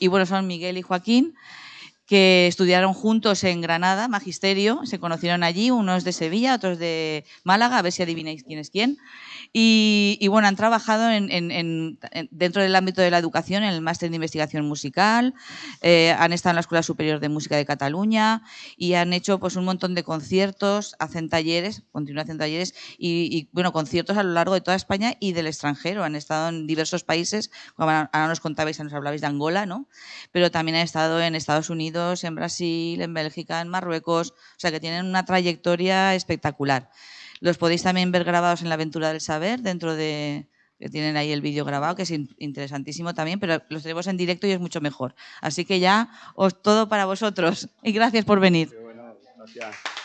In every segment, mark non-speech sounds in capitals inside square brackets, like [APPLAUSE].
Y bueno, son Miguel y Joaquín, que estudiaron juntos en Granada, magisterio, se conocieron allí, unos de Sevilla, otros de Málaga, a ver si adivináis quién es quién. Y, bueno, han trabajado en, dentro del ámbito de la educación, en el máster de investigación musical, eh, han estado en la Escuela Superior de Música de Cataluña y han hecho pues un montón de conciertos, hacen talleres, continúan haciendo talleres y, bueno, conciertos a lo largo de toda España y del extranjero. Han estado en diversos países, como ahora nos contabais, nos hablabais de Angola, ¿no? Pero también han estado en Estados Unidos, en Brasil, en Bélgica, en Marruecos, o sea que tienen una trayectoria espectacular. Los podéis también ver grabados en la aventura del saber, dentro de que tienen ahí el vídeo grabado, que es interesantísimo también, pero los tenemos en directo y es mucho mejor. Así que ya os todo para vosotros [LAUGHS] y gracias por venir. Buenos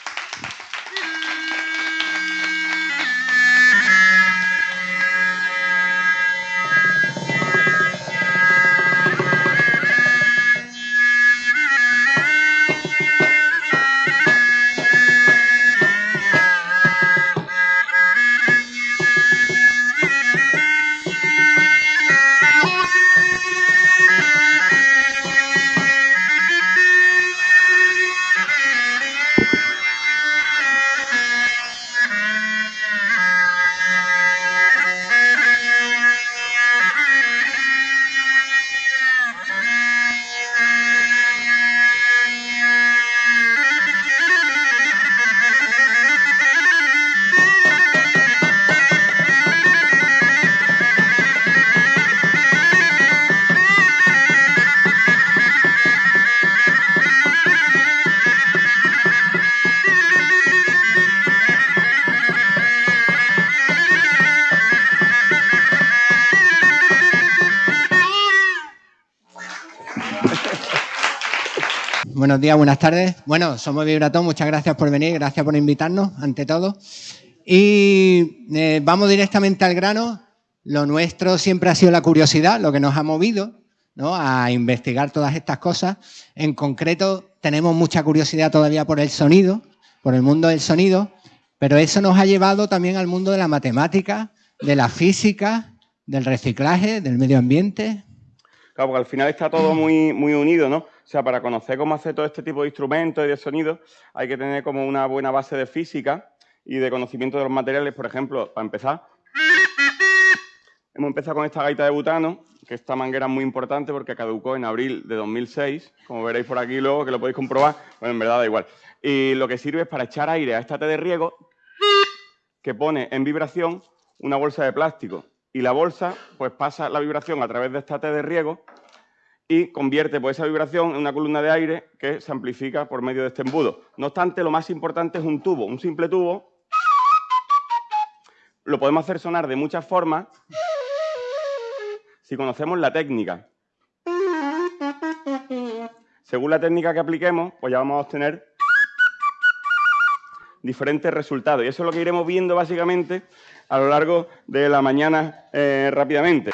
buenas tardes. Bueno, somos Vibratón, muchas gracias por venir, gracias por invitarnos, ante todo. Y eh, vamos directamente al grano. Lo nuestro siempre ha sido la curiosidad, lo que nos ha movido ¿no? a investigar todas estas cosas. En concreto, tenemos mucha curiosidad todavía por el sonido, por el mundo del sonido, pero eso nos ha llevado también al mundo de la matemática, de la física, del reciclaje, del medio ambiente. Claro, porque al final está todo muy, muy unido, ¿no? O sea, para conocer cómo hacer todo este tipo de instrumentos y de sonidos, hay que tener como una buena base de física y de conocimiento de los materiales. Por ejemplo, para empezar, hemos empezado con esta gaita de butano, que esta manguera es muy importante porque caducó en abril de 2006, como veréis por aquí luego, que lo podéis comprobar, bueno, en verdad da igual. Y lo que sirve es para echar aire a esta T de riego que pone en vibración una bolsa de plástico. Y la bolsa, pues pasa la vibración a través de esta T de riego y convierte pues, esa vibración en una columna de aire que se amplifica por medio de este embudo. No obstante, lo más importante es un tubo, un simple tubo. Lo podemos hacer sonar de muchas formas si conocemos la técnica. Según la técnica que apliquemos, pues ya vamos a obtener diferentes resultados. Y eso es lo que iremos viendo básicamente a lo largo de la mañana eh, rápidamente.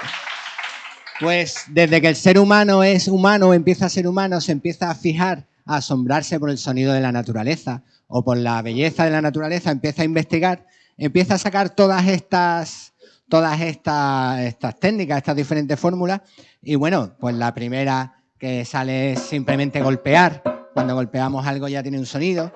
Pues desde que el ser humano es humano, empieza a ser humano, se empieza a fijar, a asombrarse por el sonido de la naturaleza o por la belleza de la naturaleza, empieza a investigar, empieza a sacar todas estas, todas estas, estas técnicas, estas diferentes fórmulas. Y bueno, pues la primera que sale es simplemente golpear. Cuando golpeamos algo ya tiene un sonido.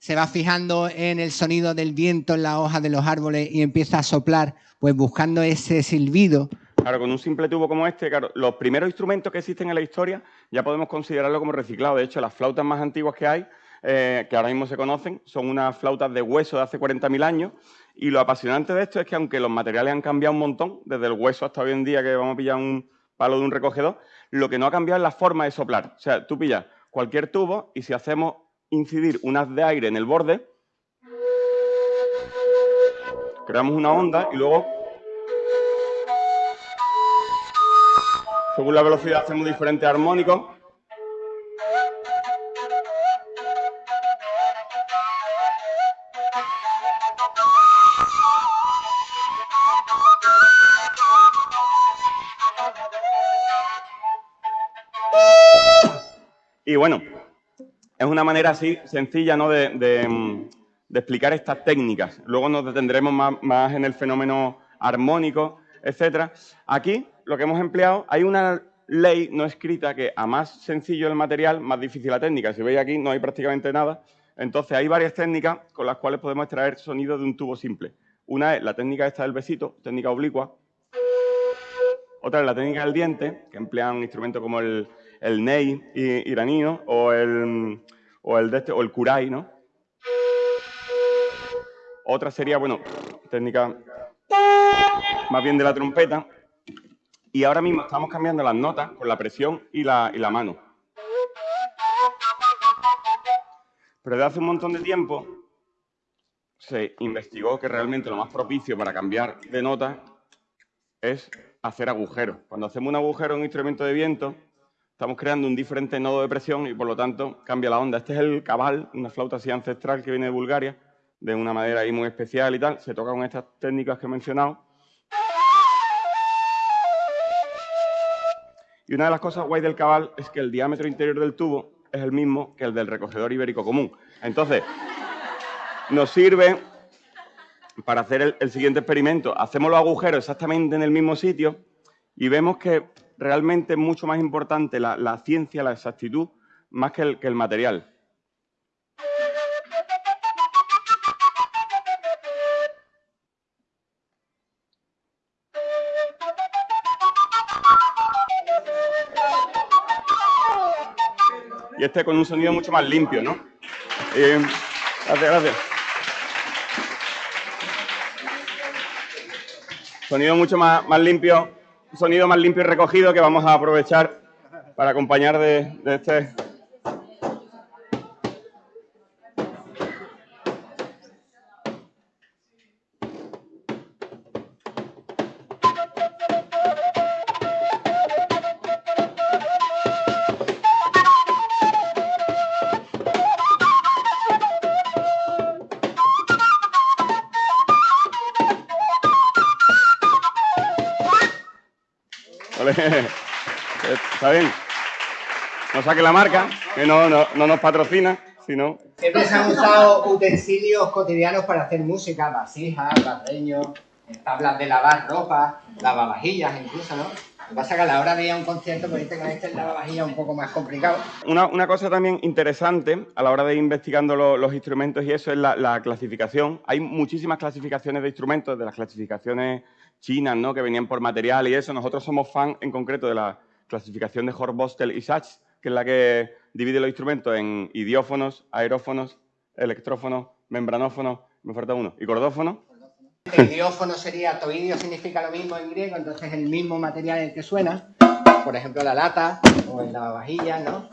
Se va fijando en el sonido del viento en las hojas de los árboles y empieza a soplar, pues buscando ese silbido Claro, con un simple tubo como este, claro, los primeros instrumentos que existen en la historia ya podemos considerarlo como reciclado. De hecho, las flautas más antiguas que hay, eh, que ahora mismo se conocen, son unas flautas de hueso de hace 40.000 años. Y lo apasionante de esto es que aunque los materiales han cambiado un montón, desde el hueso hasta hoy en día que vamos a pillar un palo de un recogedor, lo que no ha cambiado es la forma de soplar. O sea, tú pillas cualquier tubo y si hacemos incidir un haz de aire en el borde, creamos una onda y luego Según la velocidad hacemos diferentes armónicos. Y bueno, es una manera así sencilla ¿no? de, explicar estas técnicas. Luego nos detendremos más, más en el fenómeno armónico, etc. Aquí lo que hemos empleado, hay una ley no escrita que a más sencillo el material, más difícil la técnica. Si veis aquí no hay prácticamente nada. Entonces hay varias técnicas con las cuales podemos extraer sonido de un tubo simple. Una es la técnica esta del besito, técnica oblicua. Otra es la técnica del diente, que emplean instrumentos como el, ney iranío o el, o el, de este, o el kurai, ¿no? Otra sería, bueno, técnica más bien de la trompeta. Y ahora mismo estamos cambiando las notas con la presión y la, mano. Pero desde hace un montón de tiempo se investigó que realmente lo más propicio para cambiar de nota es hacer agujeros. Cuando hacemos un agujero en un instrumento de viento, estamos creando un diferente nodo de presión y por lo tanto cambia la onda. Este es el cabal, una flauta así ancestral que viene de Bulgaria, de una madera ahí muy especial y tal. Se toca con estas técnicas que he mencionado. Y una de las cosas guay del cabal es que el diámetro interior del tubo es el mismo que el del recogedor ibérico común. Entonces, nos sirve para hacer el, siguiente experimento. Hacemos los agujeros exactamente en el mismo sitio y vemos que realmente es mucho más importante la, ciencia, la exactitud, más que el, que el material. Y este con un sonido mucho más limpio, ¿no? Eh, gracias, gracias. Sonido mucho más, más limpio sonido más limpio y recogido que vamos a aprovechar para acompañar de, este saque la marca, que no, no, nos patrocina, sino... Siempre se han usado utensilios cotidianos para hacer música, vasijas, barreños, tablas de lavar ropa, lavavajillas incluso, ¿no? Lo que pasa es que a la hora de ir a un concierto, pues con este lavavajillas un poco más complicado. Una, una, cosa también interesante a la hora de ir investigando los instrumentos y eso es la, la, clasificación. Hay muchísimas clasificaciones de instrumentos, de las clasificaciones chinas, ¿no? Que venían por material y eso. Nosotros somos fan en concreto de la clasificación de Horst-Bostel y Sachs, que es la que divide los instrumentos en idiófonos, aerófonos, electrófonos, membranófonos, me falta uno, y cordófonos. El idiófono sería, toidio significa lo mismo en griego, entonces el mismo material el que suena, por ejemplo la lata o en la vajilla, ¿no?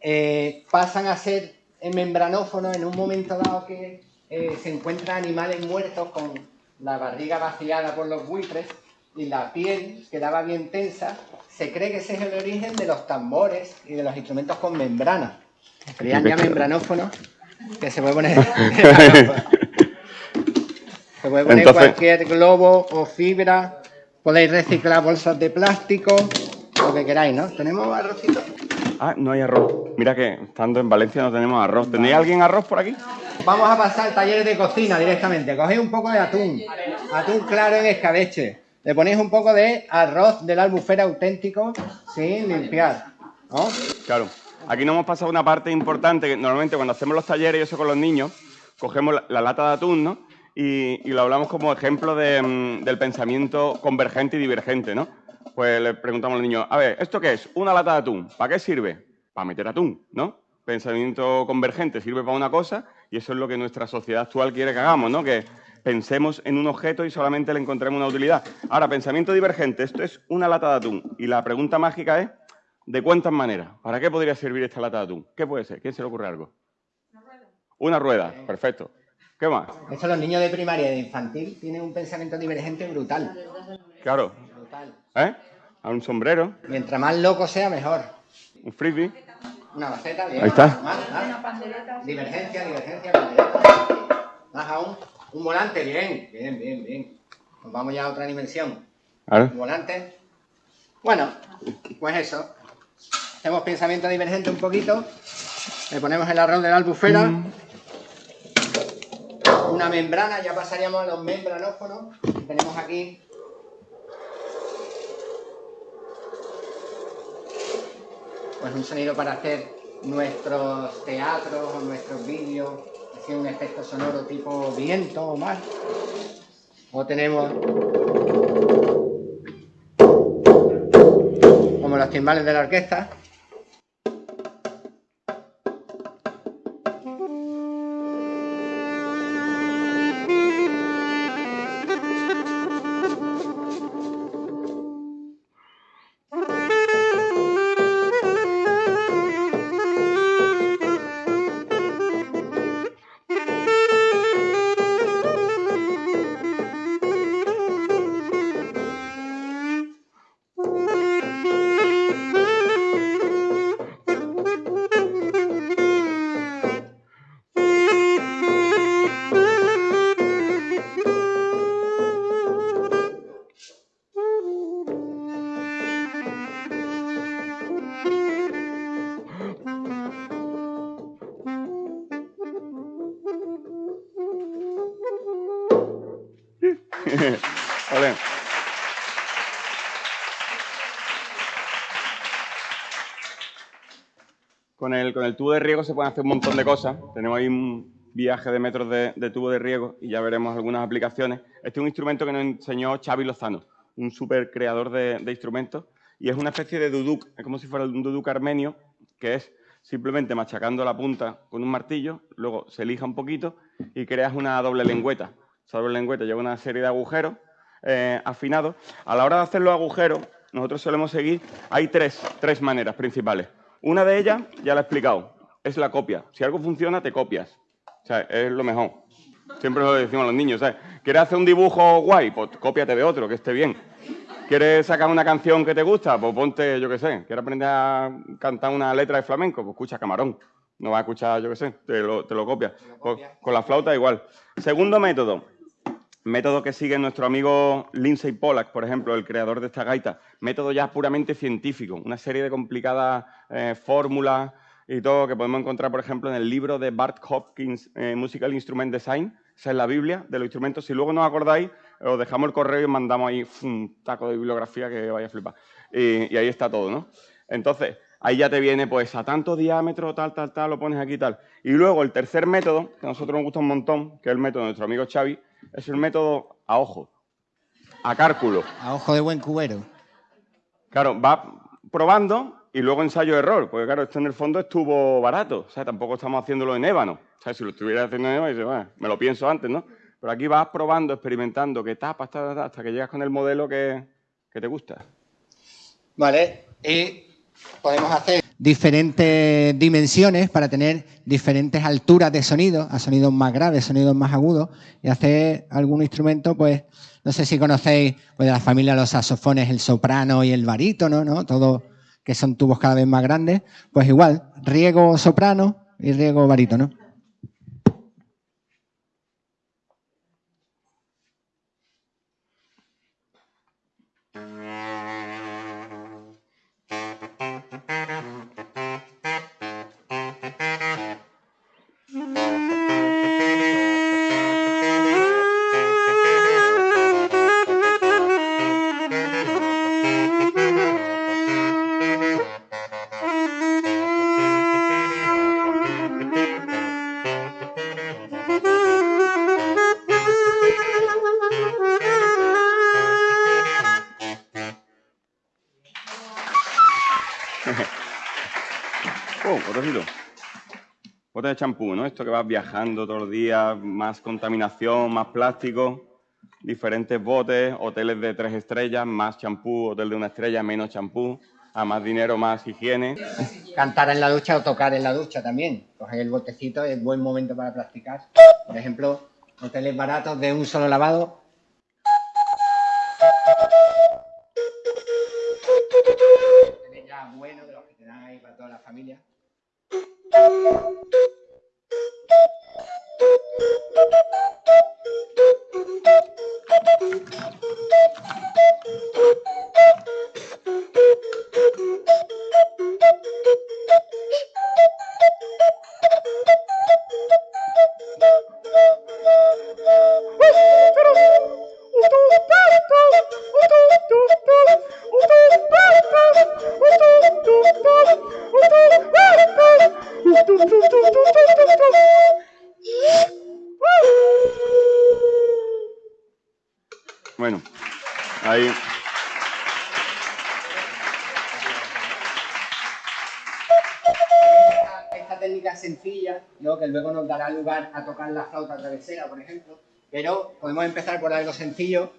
Eh, pasan a ser membranófonos en un momento dado que eh, se encuentran animales muertos con la barriga vaciada por los buitres y la piel quedaba bien tensa se cree que ese es el origen de los tambores y de los instrumentos con membrana. Serían ya membranófonos que se puede poner. [LAUGHS] se puede poner cualquier globo o fibra. Podéis reciclar bolsas de plástico, lo que queráis, ¿no? ¿Tenemos arrocito? Ah, no hay arroz. Mira que estando en Valencia no tenemos arroz. ¿Tenéis alguien arroz por aquí? Vamos a pasar al taller de cocina directamente. Cogéis un poco de atún. Atún claro en escabeche le ponéis un poco de arroz del albufera auténtico sin limpiar, ¿no? Claro. Aquí nos hemos pasado una parte importante que normalmente cuando hacemos los talleres y eso con los niños, cogemos la, lata de atún, ¿no? Y, lo hablamos como ejemplo mm, del pensamiento convergente y divergente, ¿no? Pues le preguntamos a los niños, a ver, ¿esto qué es? Una lata de atún. ¿Para qué sirve? Para meter atún, ¿no? Pensamiento convergente sirve para una cosa y eso es lo que nuestra sociedad actual quiere que hagamos, ¿no? Que pensemos en un objeto y solamente le encontremos una utilidad. Ahora, pensamiento divergente, esto es una lata de atún. Y la pregunta mágica es, ¿de cuántas maneras? ¿Para qué podría servir esta lata de atún? ¿Qué puede ser? ¿Quién se le ocurre algo? Una rueda. Una rueda, perfecto. ¿Qué más? Eso los niños de primaria y de infantil tienen un pensamiento divergente brutal. Claro. Brutal. ¿Eh? A un sombrero. Mientras más loco sea, mejor. Un frisbee. Una maceta. Ahí está. Divergencia, divergencia, pandereta. Más aún. Un volante, bien, bien, bien, bien. Nos vamos ya a otra dimensión. Un volante. Bueno, pues eso. Hacemos pensamiento divergente un poquito. Le ponemos el arroz de la albufera. Mm. Una membrana, ya pasaríamos a los membranófonos. Tenemos aquí pues un sonido para hacer nuestros teatros o nuestros vídeos, así un efecto sonoro tipo viento o mar. O tenemos como los timbales de la orquesta. El, tubo de riego se pueden hacer un montón de cosas. Tenemos ahí un viaje de metros de, tubo de riego y ya veremos algunas aplicaciones. Este es un instrumento que nos enseñó Xavi Lozano, un súper creador de, instrumentos, y es una especie de duduk, es como si fuera un duduk armenio, que es simplemente machacando la punta con un martillo, luego se lija un poquito y creas una doble lengüeta. Esa doble lengüeta lleva una serie de agujeros eh, afinados. A la hora de hacer los agujeros, nosotros solemos seguir, hay tres, tres maneras principales. Una de ellas, ya la he explicado, es la copia. Si algo funciona, te copias. O sea, es lo mejor. Siempre lo decimos a los niños, ¿sabes? ¿Quieres hacer un dibujo guay? Pues cópiate de otro, que esté bien. ¿Quieres sacar una canción que te gusta? Pues ponte, yo qué sé. ¿Quieres aprender a cantar una letra de flamenco? Pues escucha Camarón. No vas a escuchar, yo qué sé, te lo, te lo copias. Pues con la flauta igual. Segundo método, método que sigue nuestro amigo Lindsay Pollack, por ejemplo, el creador de esta gaita. Método ya puramente científico, una serie de complicadas eh, fórmulas, y todo que podemos encontrar, por ejemplo, en el libro de Bart Hopkins, eh, Musical Instrument Design. Esa es la Biblia de los instrumentos. Si luego no os acordáis, os dejamos el correo y mandamos ahí un taco de bibliografía que vaya a flipar. Y, ahí está todo, ¿no? Entonces, ahí ya te viene, pues, a tanto diámetro, tal, tal, tal, lo pones aquí, tal. Y luego, el tercer método, que a nosotros nos gusta un montón, que es el método de nuestro amigo Xavi, es el método a ojo, a cálculo. A ojo de buen cubero. Claro, va probando y luego ensayo-error, porque claro, esto en el fondo estuvo barato, o sea, tampoco estamos haciéndolo en ébano. O sea, si lo estuviera haciendo en ébano, dice, bueno, me lo pienso antes, ¿no? Pero aquí vas probando, experimentando, qué tapas, hasta que llegas con el modelo que, que te gusta. Vale, y podemos hacer diferentes dimensiones para tener diferentes alturas de sonido, a sonidos más graves, sonidos más agudos, y hacer algún instrumento, pues, no sé si conocéis pues, de la familia de los saxofones, el soprano y el barítono, ¿no? Todo que son tubos cada vez más grandes, pues igual, riego soprano y riego barítono. Champú, ¿no? Esto que vas viajando todos los días, más contaminación, más plástico, diferentes botes, hoteles de tres estrellas, más champú, hotel de una estrella, menos champú, a más dinero, más higiene. Cantar en la ducha o tocar en la ducha también. Coger el botecito es buen momento para practicar. Por ejemplo, hoteles baratos de un solo lavado. Flauta travesera, por ejemplo, pero podemos empezar por algo sencillo.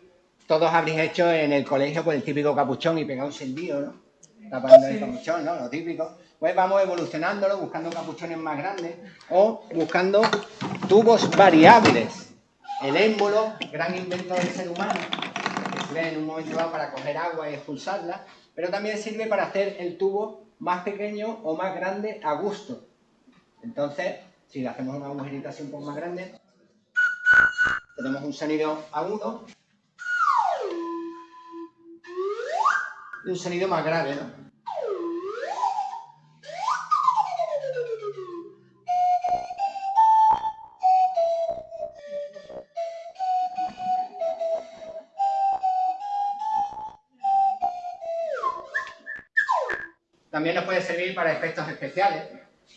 Todos habréis hecho en el colegio con el típico capuchón y pegado un sentido, ¿no? Tapando el capuchón, ¿no? Lo típico. Pues vamos evolucionándolo, buscando capuchones más grandes o buscando tubos variables. El émbolo, gran invento del ser humano, que sirve en un momento dado para coger agua y expulsarla, pero también sirve para hacer el tubo más pequeño o más grande a gusto. Entonces, si le hacemos una agujerita así un poco más grande, tenemos un sonido agudo y un sonido más grave, ¿no? También nos puede servir para efectos especiales.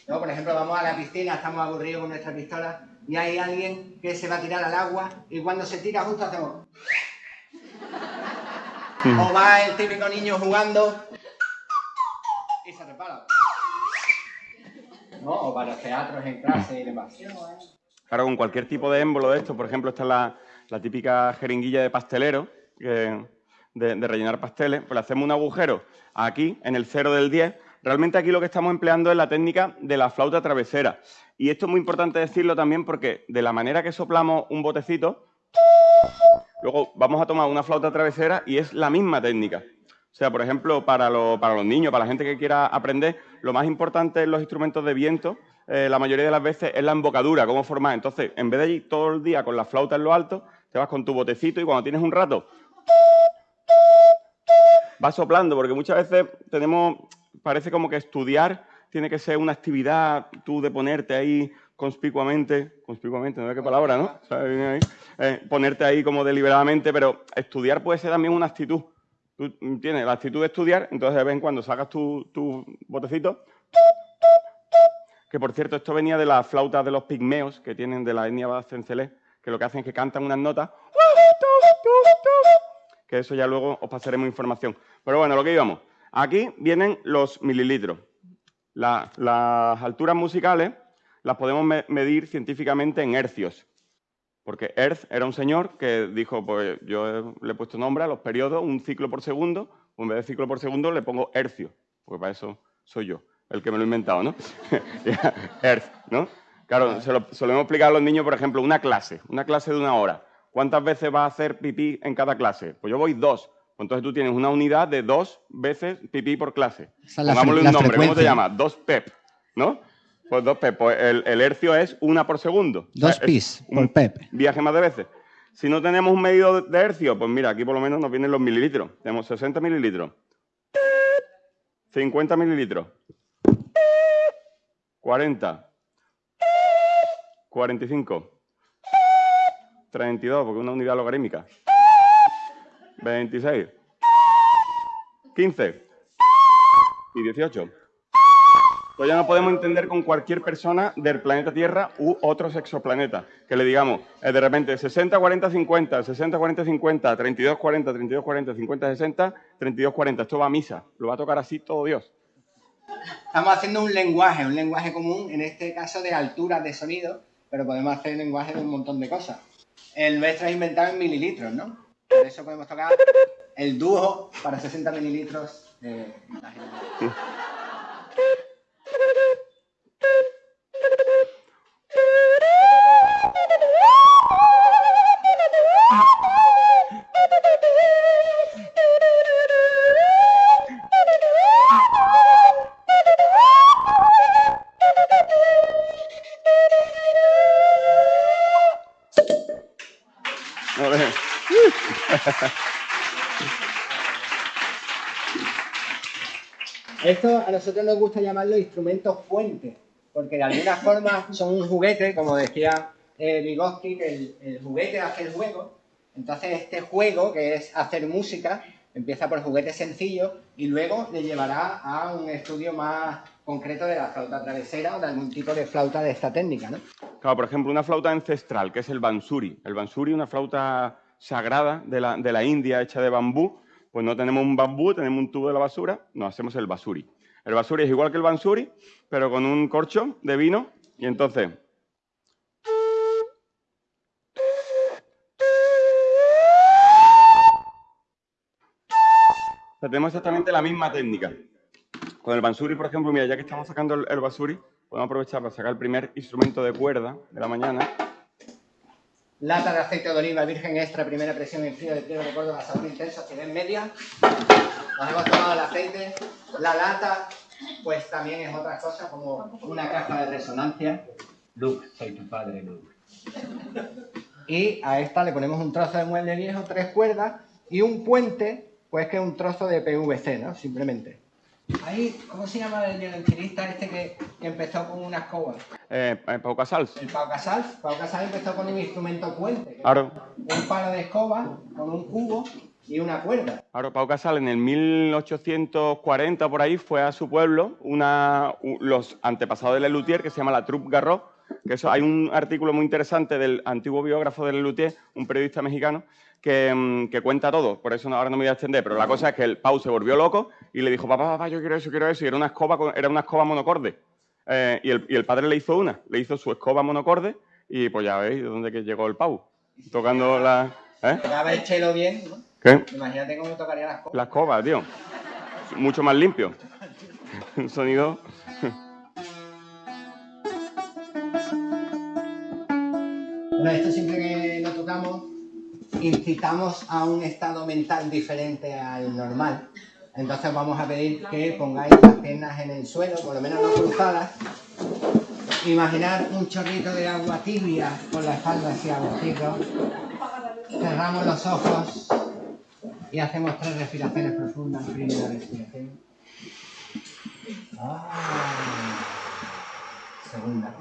Por ejemplo, vamos a la piscina, estamos aburridos con nuestra pistola y hay alguien que se va a tirar al agua y cuando se tira justo hacemos... O va el típico niño jugando y se repara. ¿No? O para los teatros en clase y demás. Claro, con cualquier tipo de émbolo de esto, por ejemplo, esta es la, típica jeringuilla de pastelero, de, de, rellenar pasteles, pues le hacemos un agujero aquí, en el 0 del 10. Realmente aquí lo que estamos empleando es la técnica de la flauta travesera. Y esto es muy importante decirlo también porque de la manera que soplamos un botecito, luego vamos a tomar una flauta travesera y es la misma técnica. O sea, por ejemplo, para, para los niños, para la gente que quiera aprender, lo más importante en los instrumentos de viento, eh, la mayoría de las veces, es la embocadura, cómo formar. Entonces, en vez de ir todo el día con la flauta en lo alto, te vas con tu botecito y cuando tienes un rato va soplando, porque muchas veces tenemos, parece como que estudiar tiene que ser una actividad, tú de ponerte ahí conspicuamente, conspicuamente, no sé qué palabra, ¿no? Eh, ponerte ahí como deliberadamente, pero estudiar puede ser también una actitud. Tú tienes la actitud de estudiar, entonces de vez en cuando sacas tu, tu botecito, que por cierto, esto venía de las flautas de los pigmeos que tienen de la etnia Bascencelé, que lo que hacen es que cantan unas notas, que eso ya luego os pasaremos información. Pero bueno, lo que íbamos. Aquí vienen los mililitros. las alturas musicales las podemos medir científicamente en hercios. Porque Hertz era un señor que dijo, pues yo le he puesto nombre a los periodos, un ciclo por segundo, o en vez de ciclo por segundo le pongo hercio, porque para eso soy yo, el que me lo he inventado, ¿no? [LAUGHS] Hertz, ¿no? Claro, se lo solemos explicar a los niños, por ejemplo, una clase, una clase de una hora. ¿Cuántas veces va a hacer pipí en cada clase? Pues yo voy dos. Entonces tú tienes una unidad de dos veces pipí por clase. Pongámosle un nombre, ¿cómo se llama? Dos PEP, ¿no? Pues dos PEP. Pues el, hercio es una por segundo. Dos PIS por PEP. Viaje más de veces. Si no tenemos un medido de hercio, pues mira, aquí por lo menos nos vienen los mililitros. Tenemos 60 mililitros. 50 mililitros. 40. 45. 32, porque es una unidad logarítmica. 26. 15. Y 18. Pues ya no podemos entender con cualquier persona del planeta Tierra u otros exoplanetas. Que le digamos, eh, de repente, 60, 40, 50, 60, 40, 50, 32, 40, 32, 40, 50, 60, 32, 40. Esto va a misa. Lo va a tocar así todo Dios. Estamos haciendo un lenguaje, un lenguaje común, en este caso de altura de sonido, pero podemos hacer lenguaje de un montón de cosas. El nuestro es inventado en mililitros, ¿no? Por eso podemos tocar el dúo para 60 mililitros de Esto a nosotros nos gusta llamarlo instrumentos fuentes, porque de alguna [LAUGHS] forma son un juguete, como decía eh, Vygotsky, que el, juguete hace el juego. Entonces este juego, que es hacer música, empieza por juguetes sencillos y luego le llevará a un estudio más concreto de la flauta travesera o de algún tipo de flauta de esta técnica, ¿no? Claro, por ejemplo, una flauta ancestral, que es el bansuri. El bansuri, una flauta sagrada de la, de la India hecha de bambú, pues no tenemos un bambú, tenemos un tubo de la basura, nos hacemos el basuri. El basuri es igual que el bansuri, pero con un corcho de vino y entonces tenemos exactamente la misma técnica. Con el bansuri, por ejemplo, mira, ya que estamos sacando el, basuri, podemos aprovechar para sacar el primer instrumento de cuerda de la mañana. Lata de aceite de oliva virgen extra, primera presión en frío de pliego de Córdoba, sabor intenso, en media. Nos hemos tomado el aceite. La lata, pues también es otra cosa, como una caja de resonancia. Luke, soy tu padre, Luke. Y a esta le ponemos un trozo de mueble viejo, tres cuerdas y un puente pues que es un trozo de PVC, ¿no? Simplemente. Ahí, ¿cómo se llama el violonchelista este que empezó con una escoba? Eh, eh Pau Casals. El Pau Casals. Pau Casals empezó con un instrumento puente. Claro. Un palo de escoba con un cubo y una cuerda. Claro, Pau Casals en el 1840 por ahí fue a su pueblo una, los antepasados de Lelutier que se llama la Troupe Garrot, que eso, hay un artículo muy interesante del antiguo biógrafo de Lelutier, un periodista mexicano, Mm, que, cuenta todo, por eso ahora no me voy a extender, pero la cosa es que el Pau se volvió loco y le dijo, papá, papá, yo quiero eso, quiero eso, y era una escoba, era una escoba monocorde. Eh, y, el, padre le hizo una, le hizo su escoba monocorde y pues ya veis de dónde que llegó el Pau, tocando la... ¿eh? el chelo bien, ¿no? ¿Qué? Imagínate cómo tocaría la escoba. La escoba, tío. Mucho más limpio. [LAUGHS] Un sonido... Bueno, esto siempre que lo tocamos incitamos a un estado mental diferente al normal. Entonces vamos a pedir que pongáis las piernas en el suelo, por lo menos no cruzadas. Imaginar un chorrito de agua tibia con la espalda hacia abajo. Cerramos los ojos y hacemos tres respiraciones profundas. Primera respiración. Ah. Segunda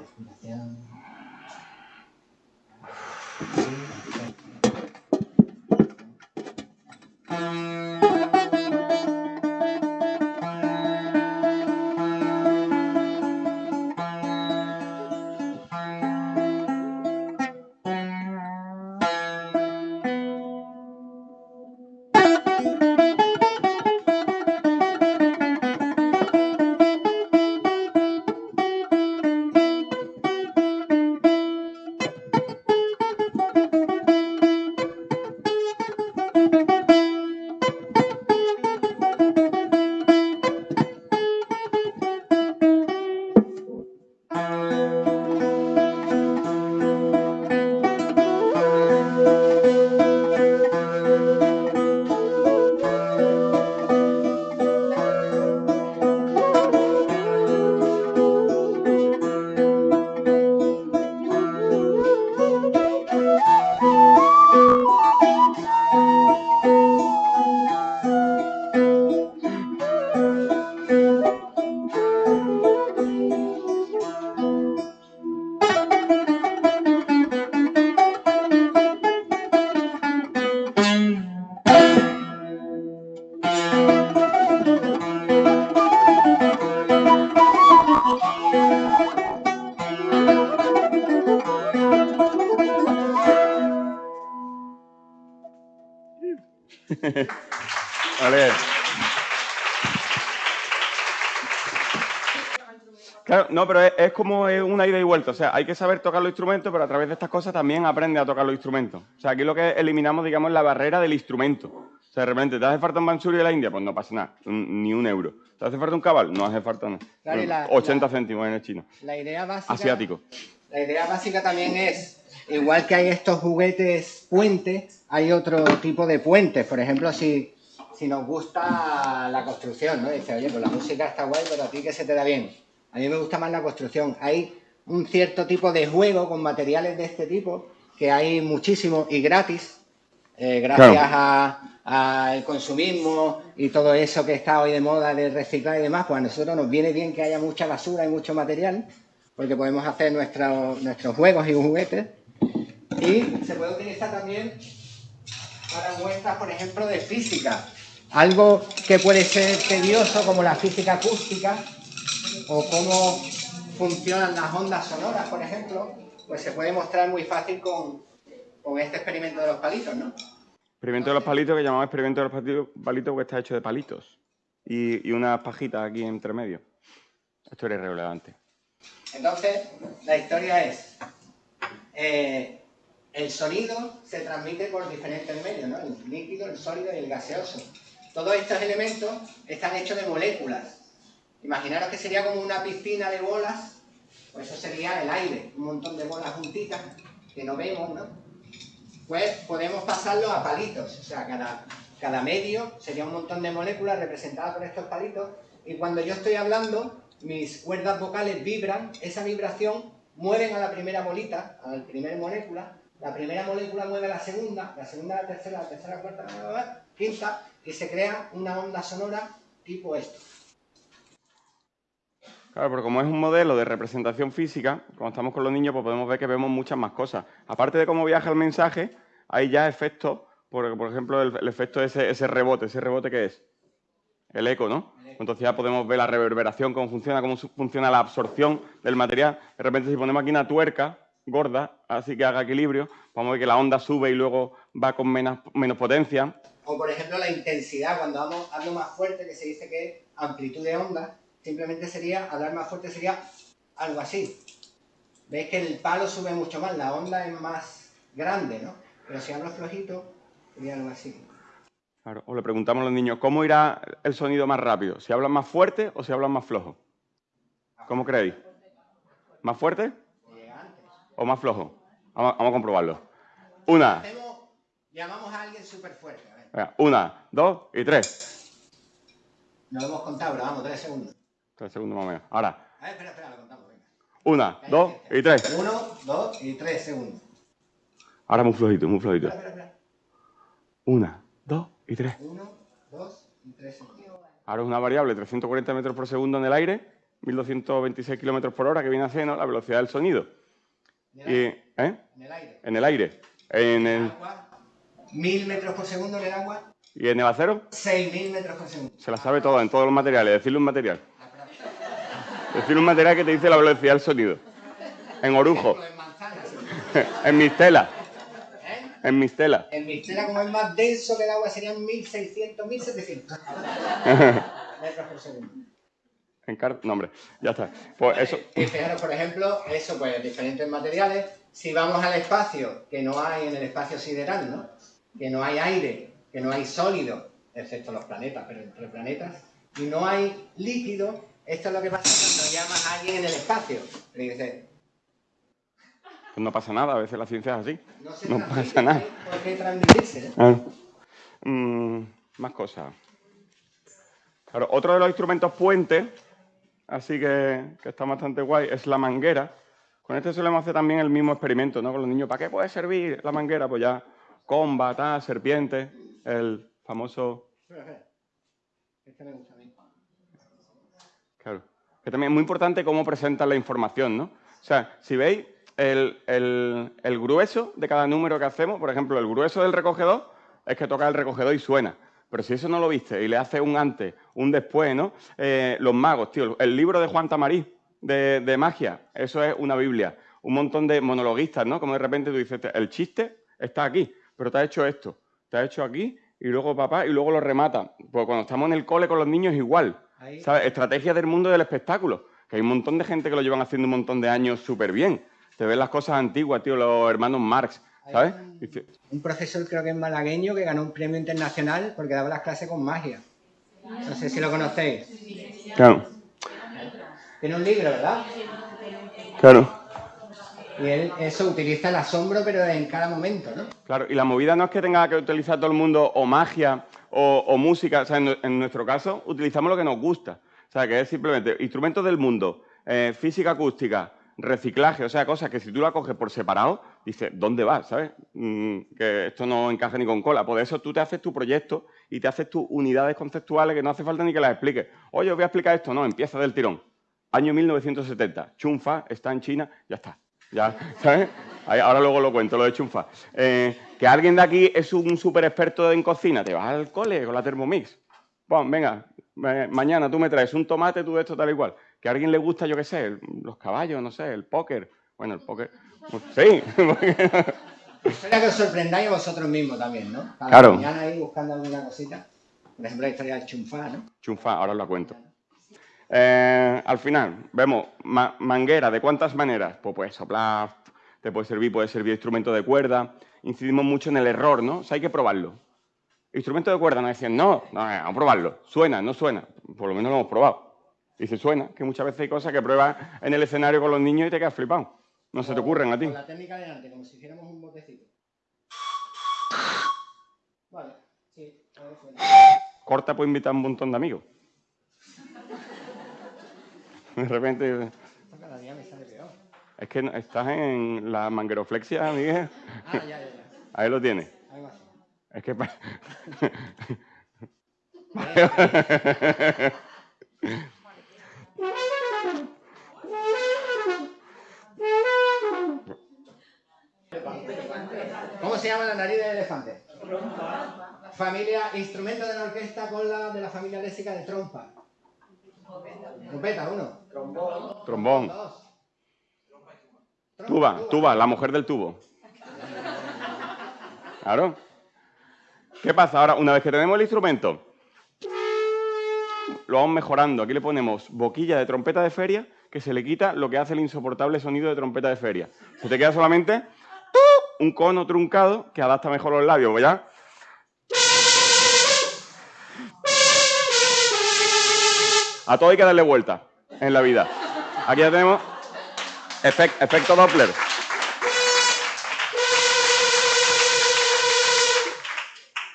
pero es, como una ida y vuelta. O sea, hay que saber tocar los instrumentos, pero a través de estas cosas también aprende a tocar los instrumentos. O sea, aquí lo que eliminamos, digamos, la barrera del instrumento. O sea, de repente, ¿te hace falta un bansuri de la India? Pues no pasa nada, ni un euro. ¿Te hace falta un cabal? No hace falta nada. 80 céntimos en el chino. La idea básica... Asiático. La idea básica también es, igual que hay estos juguetes puentes, hay otro tipo de puentes. Por ejemplo, si, si nos gusta la construcción, ¿no? Dice, oye, pues la música está guay, pero a ti que se te da bien a mí me gusta más la construcción. Hay un cierto tipo de juego con materiales de este tipo, que hay muchísimo y gratis, eh, gracias al consumismo y todo eso que está hoy de moda de reciclar y demás, pues a nosotros nos viene bien que haya mucha basura y mucho material, porque podemos hacer nuestros juegos y juguetes. Y se puede utilizar también para muestras, por ejemplo, de física. Algo que puede ser tedioso, como la física acústica, o cómo funcionan las ondas sonoras, por ejemplo, pues se puede mostrar muy fácil con, con este experimento de los palitos, ¿no? Experimento de los palitos que llamamos experimento de los palitos porque está hecho de palitos y, y unas pajitas aquí entre medio. Esto era irrelevante. Entonces, la historia es, eh, el sonido se transmite por diferentes medios, ¿no? El líquido, el sólido y el gaseoso. Todos estos elementos están hechos de moléculas. Imaginaros que sería como una piscina de bolas, pues eso sería el aire, un montón de bolas juntitas que no vemos, ¿no? Pues podemos pasarlo a palitos, o sea, cada, medio sería un montón de moléculas representadas por estos palitos y cuando yo estoy hablando, mis cuerdas vocales vibran, esa vibración mueven a la primera bolita, a la primera molécula, la primera molécula mueve a la segunda, la segunda a la tercera, la tercera a la cuarta, la quinta, y se crea una onda sonora tipo esto. Claro, pero como es un modelo de representación física, cuando estamos con los niños, pues podemos ver que vemos muchas más cosas. Aparte de cómo viaja el mensaje, hay ya efectos, por, por ejemplo, el, efecto de ese, rebote. ¿Ese rebote qué es? El eco, ¿no? Entonces ya podemos ver la reverberación, cómo funciona, cómo funciona la absorción del material. De repente si ponemos aquí una tuerca gorda, así que haga equilibrio, vamos a ver que la onda sube y luego va con menos, potencia. O por ejemplo la intensidad, cuando hablo más fuerte, que se dice que es amplitud de onda, simplemente sería, hablar más fuerte sería algo así. Veis que el palo sube mucho más, la onda es más grande, ¿no? Pero si hablo flojito, sería algo así. Claro, o le preguntamos a los niños, ¿cómo irá el sonido más rápido? ¿Si hablan más fuerte o si hablan más flojo? ¿Cómo creéis? ¿Más fuerte o más flojo? Vamos, a comprobarlo. Una. llamamos a alguien súper fuerte. una, dos y tres. No lo hemos contado, pero vamos, tres segundos. Tres segundos más o menos. Ahora. A ver, espera, espera, lo contamos. Venga. Una, dos y tres. Uno, dos y tres segundos. Ahora muy flojito, muy flojito. Espera, espera, espera. Una, dos y 3. 1, 2 y 3 Ahora es una variable 340 metros por segundo en el aire, 1226 kilómetros por hora, que viene a ser la velocidad del sonido. ¿En el, ¿eh? ¿En el aire? En el aire. En el... Agua, 1000 metros por segundo en el agua. ¿Y en el acero? 6000 metros por segundo. Se la sabe todo, en todos los materiales. Decirle un material. Decirle un material que te dice la velocidad del sonido. En orujo. [LAUGHS] en mistela. En Mistela. En Mistela, como es más denso que el agua, serían 1600, 1700 [LAUGHS] metros por segundo. En car no, hombre, ya está. Pues eso. Y fijaros, por ejemplo, eso, pues diferentes materiales. Si vamos al espacio, que no hay en el espacio sideral, ¿no? Que no hay aire, que no hay sólido, excepto los planetas, pero entre planetas, y no hay líquido, esto es lo que pasa cuando llamas a alguien en el espacio. Y dices, pues no pasa nada, a veces la ciencia es así. No, pasa nada. ¿Por qué transmitirse? Ah. Mm, más cosas. Claro, otro de los instrumentos puentes, así que, que, está bastante guay, es la manguera. Con este solemos hacer también el mismo experimento, ¿no? Con los niños, ¿para qué puede servir la manguera? Pues ya, comba, tal, serpiente, el famoso... [LAUGHS] Este me gusta. Que también es muy importante cómo presentan la información, ¿no? O sea, si veis, el, grueso de cada número que hacemos, por ejemplo, el grueso del recogedor es que toca el recogedor y suena. Pero si eso no lo viste y le hace un antes, un después, ¿no? Eh, los magos, tío, el libro de Juan Tamarí de, magia, eso es una Biblia. Un montón de monologuistas, ¿no? Como de repente tú dices, el chiste está aquí, pero te ha hecho esto, te ha hecho aquí y luego papá y luego lo remata. Pues cuando estamos en el cole con los niños igual. ¿Sabes? Estrategia del mundo del espectáculo. Que hay un montón de gente que lo llevan haciendo un montón de años súper bien te ves las cosas antiguas, tío, los hermanos Marx, ¿sabes? Un, profesor, creo que es malagueño, que ganó un premio internacional porque daba las clases con magia. No sé si lo conocéis. Claro. Tiene un libro, ¿verdad? Claro. Y él eso utiliza el asombro, pero en cada momento, ¿no? Claro, y la movida no es que tenga que utilizar todo el mundo o magia o, música, o sea, en, nuestro caso utilizamos lo que nos gusta. O sea, que es simplemente instrumentos del mundo, eh, física acústica, reciclaje, o sea, cosas que si tú la coges por separado, dices, ¿dónde vas? ¿Sabes? Mm, que esto no encaja ni con cola. Por eso tú te haces tu proyecto y te haces tus unidades conceptuales que no hace falta ni que las expliques. Oye, os voy a explicar esto. No, empieza del tirón. Año 1970. Chunfa está en China, ya está. Ya, [LAUGHS] ¿sabes? Ahora luego lo cuento, lo de Chunfa. Eh, que alguien de aquí es un súper experto en cocina, te vas al cole con la Thermomix. Bueno, venga, mañana tú me traes un tomate, tú esto tal y cual que a alguien le gusta, yo qué sé, los caballos, no sé, el póker. Bueno, el póker. Sí. [LAUGHS] Espera que os sorprendáis a vosotros mismos también, ¿no? Cada Claro. mañana ahí buscando alguna cosita. Por ejemplo, la historia del chunfá, ¿no? Chunfa, ahora os la cuento. Eh, al final, vemos ma- manguera, ¿de cuántas maneras? Pues puedes soplar, te puede servir, puede servir instrumento de cuerda. Incidimos mucho en el error, ¿no? O sea, hay que probarlo. Instrumento de cuerda, nos decían, no, no, eh, vamos a probarlo. Suena, no suena. Por lo menos lo hemos probado. Y si suena, que muchas veces hay cosas que pruebas en el escenario con los niños y te quedas flipado. No se te ocurren a ti. Con la técnica de antes, como si hiciéramos un botecito. Vale, sí, todo suena. Corta puede invitar a un montón de amigos. [LAUGHS] De repente, cada día me sale. Es que estás en la mangueroflexia, Miguel. Ah, ya, ya, ya. [LAUGHS] Ahí lo tienes. Algo así. Es que... [LAUGHS] ¿Cómo se llama la nariz del elefante? Familia, instrumento de la orquesta con la de la familia léxica de trompa. Trompeta, uno. Trombón. Dos. Tuba, tuba, la mujer del tubo. Claro. ¿Qué pasa ahora? Una vez que tenemos el instrumento, lo vamos mejorando. Aquí le ponemos boquilla de trompeta de feria, que se le quita lo que hace el insoportable sonido de trompeta de feria. Se te queda solamente un cono truncado que adapta mejor los labios, ¿verdad? A todo hay que darle vuelta en la vida. Aquí ya tenemos efec- efecto Doppler.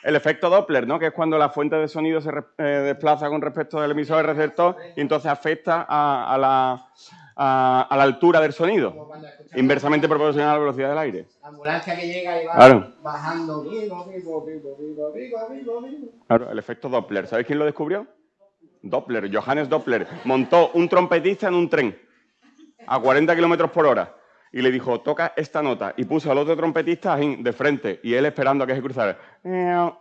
El efecto Doppler, ¿no? Que es cuando la fuente de sonido se eh, desplaza con respecto del emisor del receptor y entonces afecta a, a la, a- a la altura del sonido, inversamente proporcional a la velocidad del aire. la ambulancia que llega y va Claro. bajando. Vivo, vivo, vivo. Claro, el efecto Doppler. ¿Sabéis quién lo descubrió? Doppler, Johannes Doppler. Montó un trompetista en un tren a 40 kilómetros por hora y le dijo, toca esta nota. Y puso al otro trompetista de frente y él esperando a que se cruzara.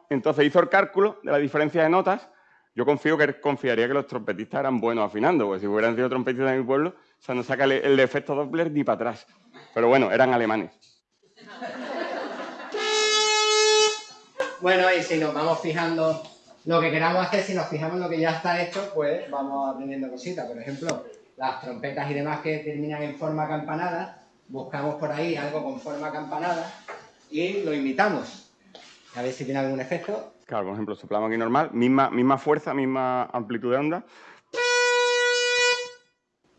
Entonces hizo el cálculo de la diferencia de notas. Yo confío que confiaría que los trompetistas eran buenos afinando, porque si hubieran sido trompetistas de mi pueblo, o sea, no saca el efecto Doppler ni para atrás. Pero bueno, eran alemanes. Bueno, y si nos vamos fijando lo que queramos hacer, si nos fijamos en lo que ya está hecho, pues vamos aprendiendo cositas. Por ejemplo, las trompetas y demás que terminan en forma campanada, buscamos por ahí algo con forma campanada y lo imitamos. A ver si tiene algún efecto. Claro, por ejemplo, soplamos aquí normal, misma, misma fuerza, misma amplitud de onda.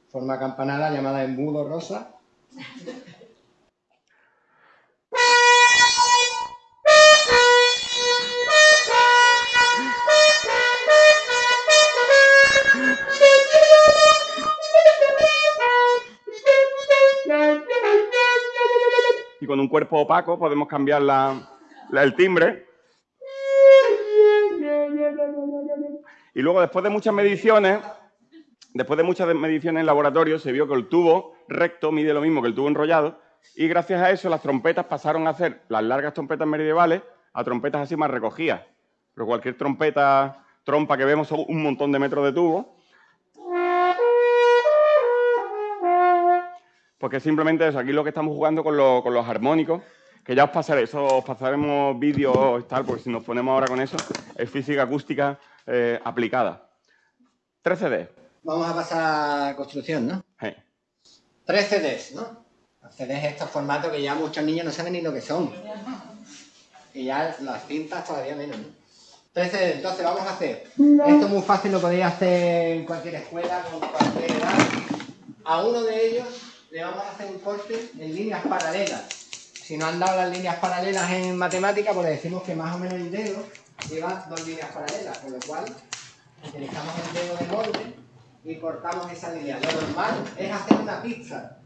Forma campanada llamada embudo rosa. [LAUGHS] y con un cuerpo opaco podemos cambiar la- el timbre. Y luego, después de muchas mediciones, después de muchas mediciones en laboratorio, se vio que el tubo recto mide lo mismo que el tubo enrollado y gracias a eso las trompetas pasaron a hacer las largas trompetas medievales a trompetas así más recogidas. Pero cualquier trompeta, trompa que vemos son un montón de metros de tubo. Porque simplemente eso, aquí lo que estamos jugando con, lo- con los armónicos, que ya os pasaré, eso os pasaremos vídeos y tal, porque si nos ponemos ahora con eso, es física acústica eh, aplicada. 3 CD. Vamos a pasar a construcción, ¿no? Eh, Tres CDs, ¿no? Los CDs estos formatos que ya muchos niños no saben ni lo que son. Y ya las cintas todavía menos, ¿no? Tres CDs, entonces vamos a hacer. Esto es muy fácil, lo podéis hacer en cualquier escuela, con cualquier edad. A uno de ellos le vamos a hacer un corte en líneas paralelas. Si no han dado las líneas paralelas en matemática, pues le decimos que más o menos el dedo lleva dos líneas paralelas, con lo cual utilizamos el dedo de molde y cortamos esa línea. Lo normal es hacer una pizza,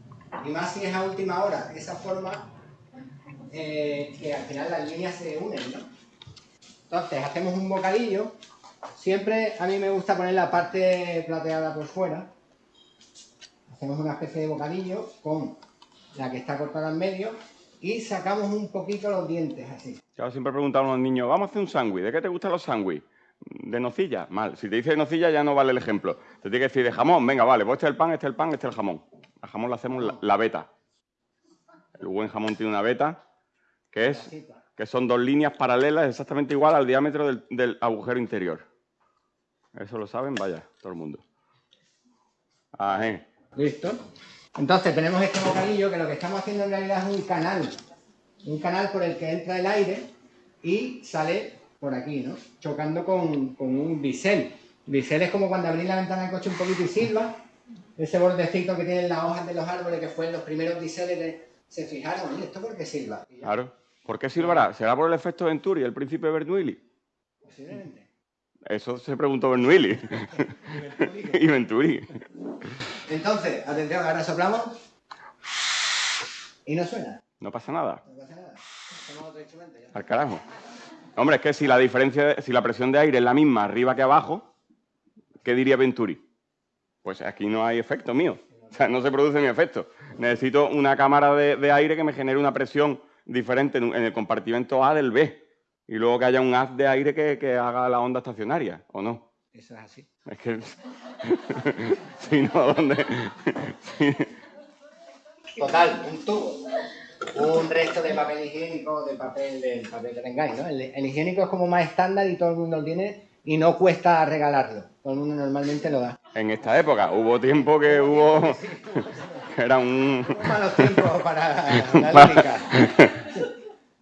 y más si es a última hora, esa forma eh, que al final las líneas se unen, ¿no? Entonces hacemos un bocadillo, siempre a mí me gusta poner la parte plateada por fuera, hacemos una especie de bocadillo con la que está cortada en medio y sacamos un poquito los dientes así. Yo siempre preguntaba a los niños, vamos a hacer un sándwich, ¿de qué te gustan los sándwiches? ¿De nocilla? Mal. Si te dice de nocilla ya no vale el ejemplo. Te tiene que decir de jamón, venga, vale, pues este es el pan, este es el pan, este es el jamón. Al jamón le hacemos la, la beta. El buen jamón tiene una beta que es que son dos líneas paralelas exactamente igual al diámetro del, del agujero interior. Eso lo saben, vaya, todo el mundo. Ajá. Listo. Entonces tenemos este bocadillo que lo que estamos haciendo en realidad es un canal. Un canal por el que entra el aire y sale por aquí, ¿no? Chocando con, un bisel. Bisel es como cuando abrís la ventana del coche un poquito y silba. Ese bordecito que tienen las hojas de los árboles que fue los primeros biseles de... Se fijaron, ¿y esto por qué silba? Claro. ¿Por qué silbará? ¿Será por el efecto Venturi, el príncipe Bernoulli? Posiblemente. Eso se preguntó Bernoulli. [LAUGHS] y Venturi. [LAUGHS] Entonces, atención, ahora soplamos. Y no suena. No pasa nada. No pasa nada. otro instrumento ya. Al carajo. Hombre, es que si la diferencia, si la presión de aire es la misma arriba que abajo, ¿qué diría Venturi? Pues aquí no hay efecto mío. O sea, no se produce mi efecto. Necesito una cámara de, aire que me genere una presión diferente en, el compartimento A del B. Y luego que haya un haz de aire que, haga la onda estacionaria, ¿o no? Eso es así. Es que... [LAUGHS] si no, ¿dónde...? [LAUGHS] Total, un tubo un resto de papel higiénico, de papel, del papel que tengáis, ¿no? El, higiénico es como más estándar y todo el mundo lo tiene y no cuesta regalarlo. Todo el mundo normalmente lo da. En esta época hubo tiempo que hubo... [LAUGHS] Era un... Malos tiempos para la lírica.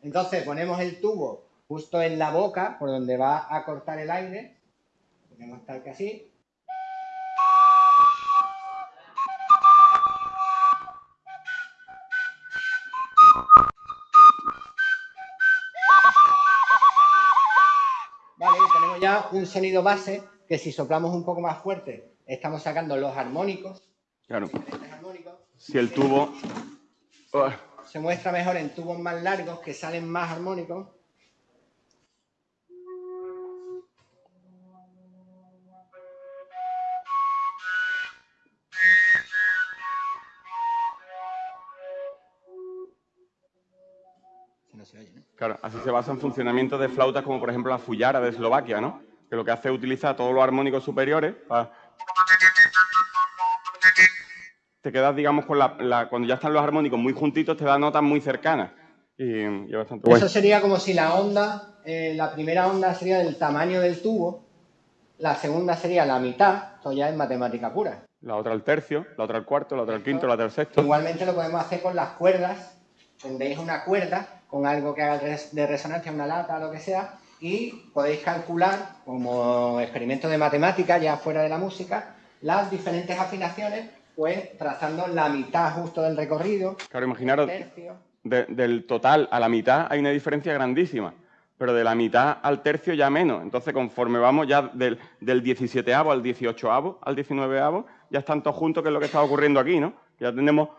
Entonces ponemos el tubo justo en la boca, por donde va a cortar el aire. Ponemos tal que así. ya un sonido base que si soplamos un poco más fuerte, estamos sacando los armónicos. Claro. Si el tubo... Se muestra mejor en tubos más largos que salen más armónicos. Claro, así se basa en funcionamiento de flautas como por ejemplo la Fullara de Eslovaquia, ¿no? Que lo que hace es utilizar todos los armónicos superiores para... Te quedas, digamos, con la, Cuando ya están los armónicos muy juntitos, te da notas muy cercanas. Y, bastante Eso sería como si la onda, eh, la primera onda sería del tamaño del tubo, la segunda sería la mitad, esto ya es matemática pura. La otra al tercio, la otra al cuarto, la otra al quinto, la otra al sexto. Igualmente lo podemos hacer con las cuerdas, tendréis una cuerda con algo que haga de resonancia, una lata, lo que sea, y podéis calcular, como experimento de matemática, ya fuera de la música, las diferentes afinaciones, pues trazando la mitad justo del recorrido. Claro, imaginaros, del total a la mitad hay una diferencia grandísima, pero de la mitad al tercio ya menos. Entonces, conforme vamos ya del, del 17 al 18 al 19 ya están todos juntos, que es lo que está ocurriendo aquí, ¿no? Ya tenemos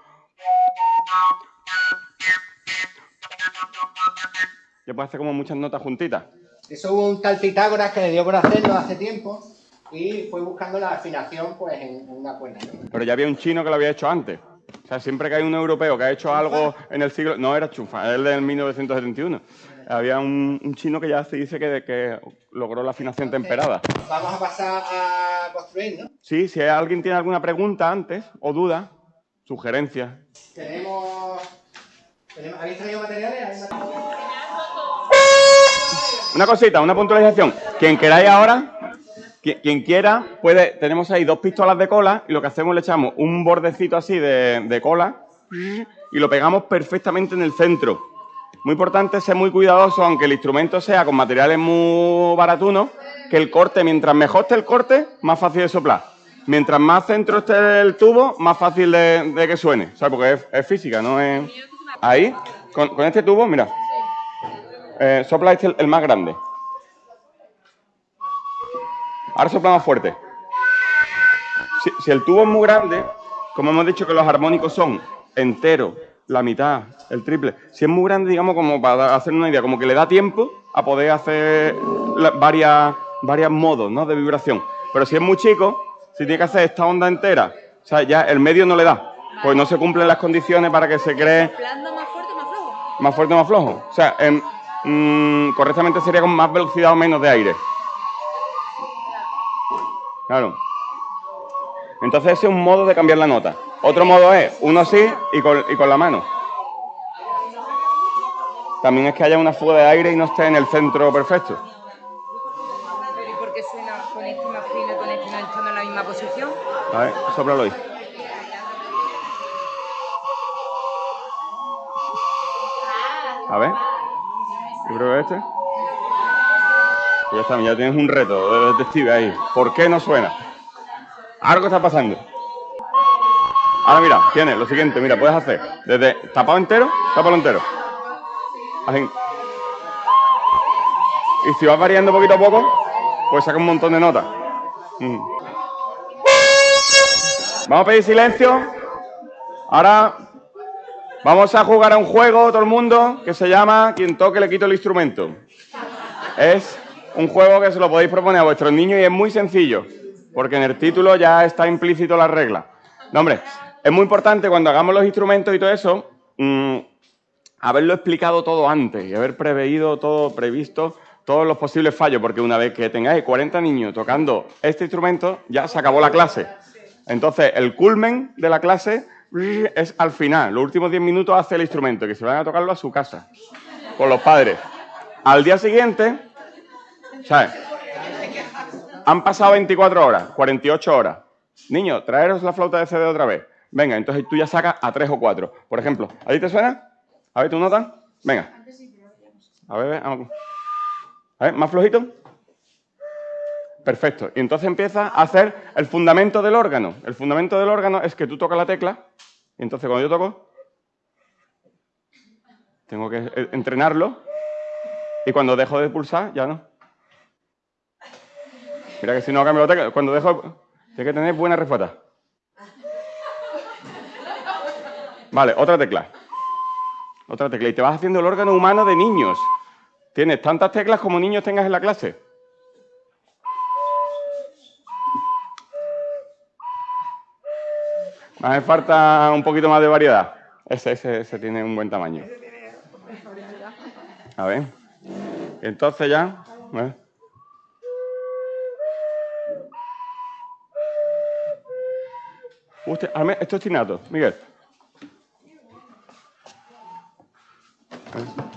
que puede hacer como muchas notas juntitas. Eso hubo un tal Pitágoras que le dio por hacerlo hace tiempo y fue buscando la afinación pues en, una cuerda. Pero ya había un chino que lo había hecho antes. O sea, siempre que hay un europeo que ha hecho algo en el siglo... No, era Chufa, es del 1971. Había un, chino que ya se dice que, que logró la afinación temperada. Vamos a pasar a construir, ¿no? Sí, si alguien tiene alguna pregunta antes o duda, sugerencia. Tenemos... ¿Habéis traído materiales? Una cosita, una puntualización. Quien queráis ahora, quien, quiera, puede, tenemos ahí dos pistolas de cola y lo que hacemos le echamos un bordecito así de, cola y lo pegamos perfectamente en el centro. Muy importante ser muy cuidadoso, aunque el instrumento sea con materiales muy baratunos, que el corte, mientras mejor esté el corte, más fácil de soplar. Mientras más centro esté el tubo, más fácil de, que suene. O sea, porque es, física, no es... Ahí, con este tubo, mira, eh, sopla este el, más grande. Ahora sopla más fuerte. Si, el tubo es muy grande, como hemos dicho que los armónicos son enteros, la mitad, el triple. Si es muy grande, digamos, como para hacer una idea, como que le da tiempo a poder hacer varias, varias modos ¿no? de vibración. Pero si es muy chico, si tiene que hacer esta onda entera, o sea, ya el medio no le da. Pues no se cumplen las condiciones para que se cree... más fuerte más flojo? Más fuerte o más flojo. O sea, en, Mm, correctamente sería con más velocidad o menos de aire. Claro. Entonces ese es un modo de cambiar la nota. Otro modo es uno así y con, y con la mano. también es que haya una fuga de aire y no esté en el centro perfecto. ¿Pero y por qué suena con este más fino y con este no estando en la misma posición? A ver, sóplalo ahí. A ver. Yo este. Ya está, ya tienes un reto de detective ahí. ¿Por qué no suena? Algo está pasando. Ahora mira, tienes lo siguiente, mira, puedes hacer desde tapado entero, tapado entero. Y si vas variando poquito a poco, pues saca un montón de notas. Mm. Vamos a pedir silencio. Ahora vamos a jugar a un juego, todo el mundo, que se llama Quien toque le quito el instrumento. Es un juego que se lo podéis proponer a vuestros niños y es muy sencillo, porque en el título ya está implícito la regla. No, hombre, es muy importante cuando hagamos los instrumentos y todo eso, mm, haberlo explicado todo antes y haber preveído todo, previsto todos los posibles fallos, porque una vez que tengáis 40 niños tocando este instrumento, ya se acabó la clase. Entonces, el culmen de la clase [LAUGHS] es al final. Los últimos 10 minutos hace el instrumento, que se van a tocarlo a su casa, con los padres. Al día siguiente, ¿sabes? Han pasado 24 horas, 48 horas. Niños, traeros la flauta de CD otra vez. Venga, entonces tú ya sacas a 3 o 4. Por ejemplo, ¿a ti te suena? A ver, ¿tu nota? Venga. A ver. A ver, ¿más flojito? Perfecto. Y entonces empieza a hacer el fundamento del órgano. El fundamento del órgano es que tú tocas la tecla y entonces cuando yo toco, tengo que entrenarlo y cuando dejo de pulsar, ya no. Mira que si no cambio la tecla, cuando dejo, tiene que tener buena respuesta. Vale, otra tecla. Otra tecla. Y te vas haciendo el órgano humano de niños. Tienes tantas teclas como niños tengas en la clase. Hace falta un poquito más de variedad. Ese, ese, ese tiene un buen tamaño. A ver. Entonces ya. ¿eh? Usted, esto es tinato, Miguel. Ah,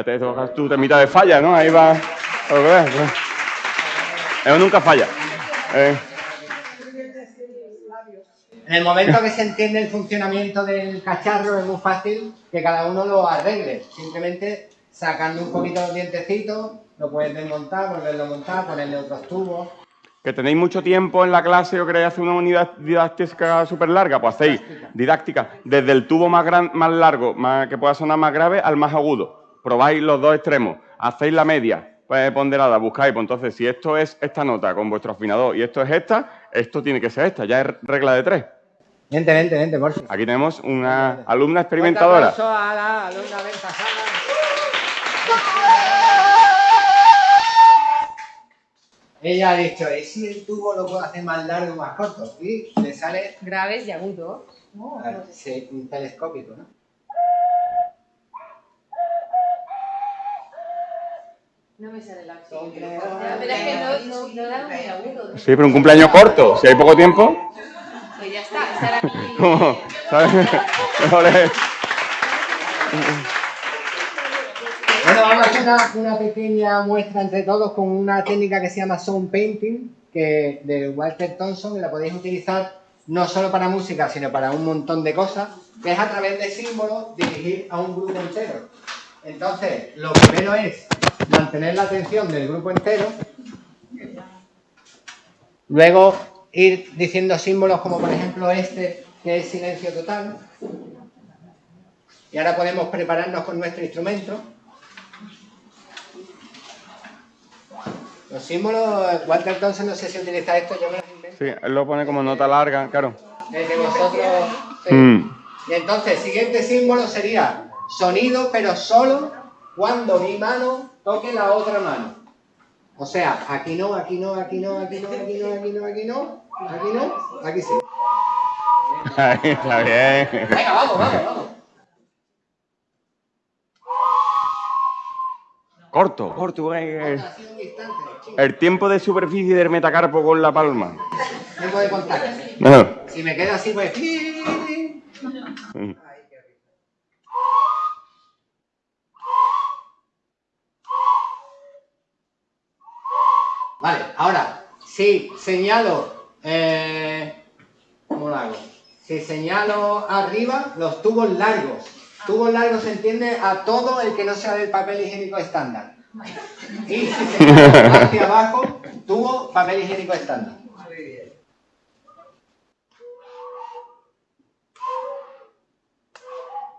Ya te tocas tu temita de falla, ¿no? Ahí va. ¿no? Eso nunca falla. Eh, En el momento que se entiende el funcionamiento del cacharro es muy fácil que cada uno lo arregle. Simplemente sacando un poquito los dientecitos, lo puedes desmontar, volverlo a montar, ponerle otros tubos. que tenéis mucho tiempo en la clase o queréis hacer una unidad didáctica súper larga, pues hacéis didáctica desde el tubo más, gran, más largo, más, que pueda sonar más grave, al más agudo. Probáis los dos extremos, hacéis la media, pues ponderada, buscáis, pues entonces si esto es esta nota con vuestro afinador y esto es esta, esto tiene que ser esta, ya es regla de tres. Vente, vente, vente, por fin. Aquí tenemos una alumna experimentadora. A la alumna. Ella ha dicho, ¿y si el tubo lo puedo hacer más largo o más corto? Y le sale Graves y agudos. ah, sí, un telescópico, ¿no? No me sale la acción. Pero es que no, no, no da muy agudo. Sí, pero un cumpleaños corto, si hay poco tiempo, Pues ya está, esa era mi... como, ¿sabes? [LAUGHS] Mejor es- Bueno, vamos a hacer una, una pequeña muestra entre todos con una técnica que se llama sound painting, que de Walter Thompson, que la podéis utilizar no solo para música, sino para un montón de cosas, que es a través de símbolos dirigir a un grupo entero. Entonces, lo primero es mantener la atención del grupo entero. Luego, ir diciendo símbolos como por ejemplo este, que es silencio total. Y ahora podemos prepararnos con nuestro instrumento. Los símbolos, Walter Thompson no sé si utiliza esto, yo me los invento. Sí, él lo pone como nota larga, claro. Desde vosotros... sí. Mm. Y entonces, siguiente símbolo sería sonido, pero solo cuando mi mano toque la otra mano. O sea, aquí no, aquí no, aquí no, aquí no, aquí no, aquí no, aquí no, aquí no, aquí sí. Ahí está bien. Venga, vamos, vamos, vamos. Corto, corto. eh, Ha sido un instante, chico. El tiempo de superficie del metacarpo con la palma. Tiempo de contacto. No. Si me quedo así, pues... Vale, ahora, si señalo... Eh, ¿Cómo lo hago? Si señalo arriba, los tubos largos. Tubos largos se entiende a todo el que no sea del papel higiénico estándar. Y si señalo hacia abajo, tubo papel higiénico estándar.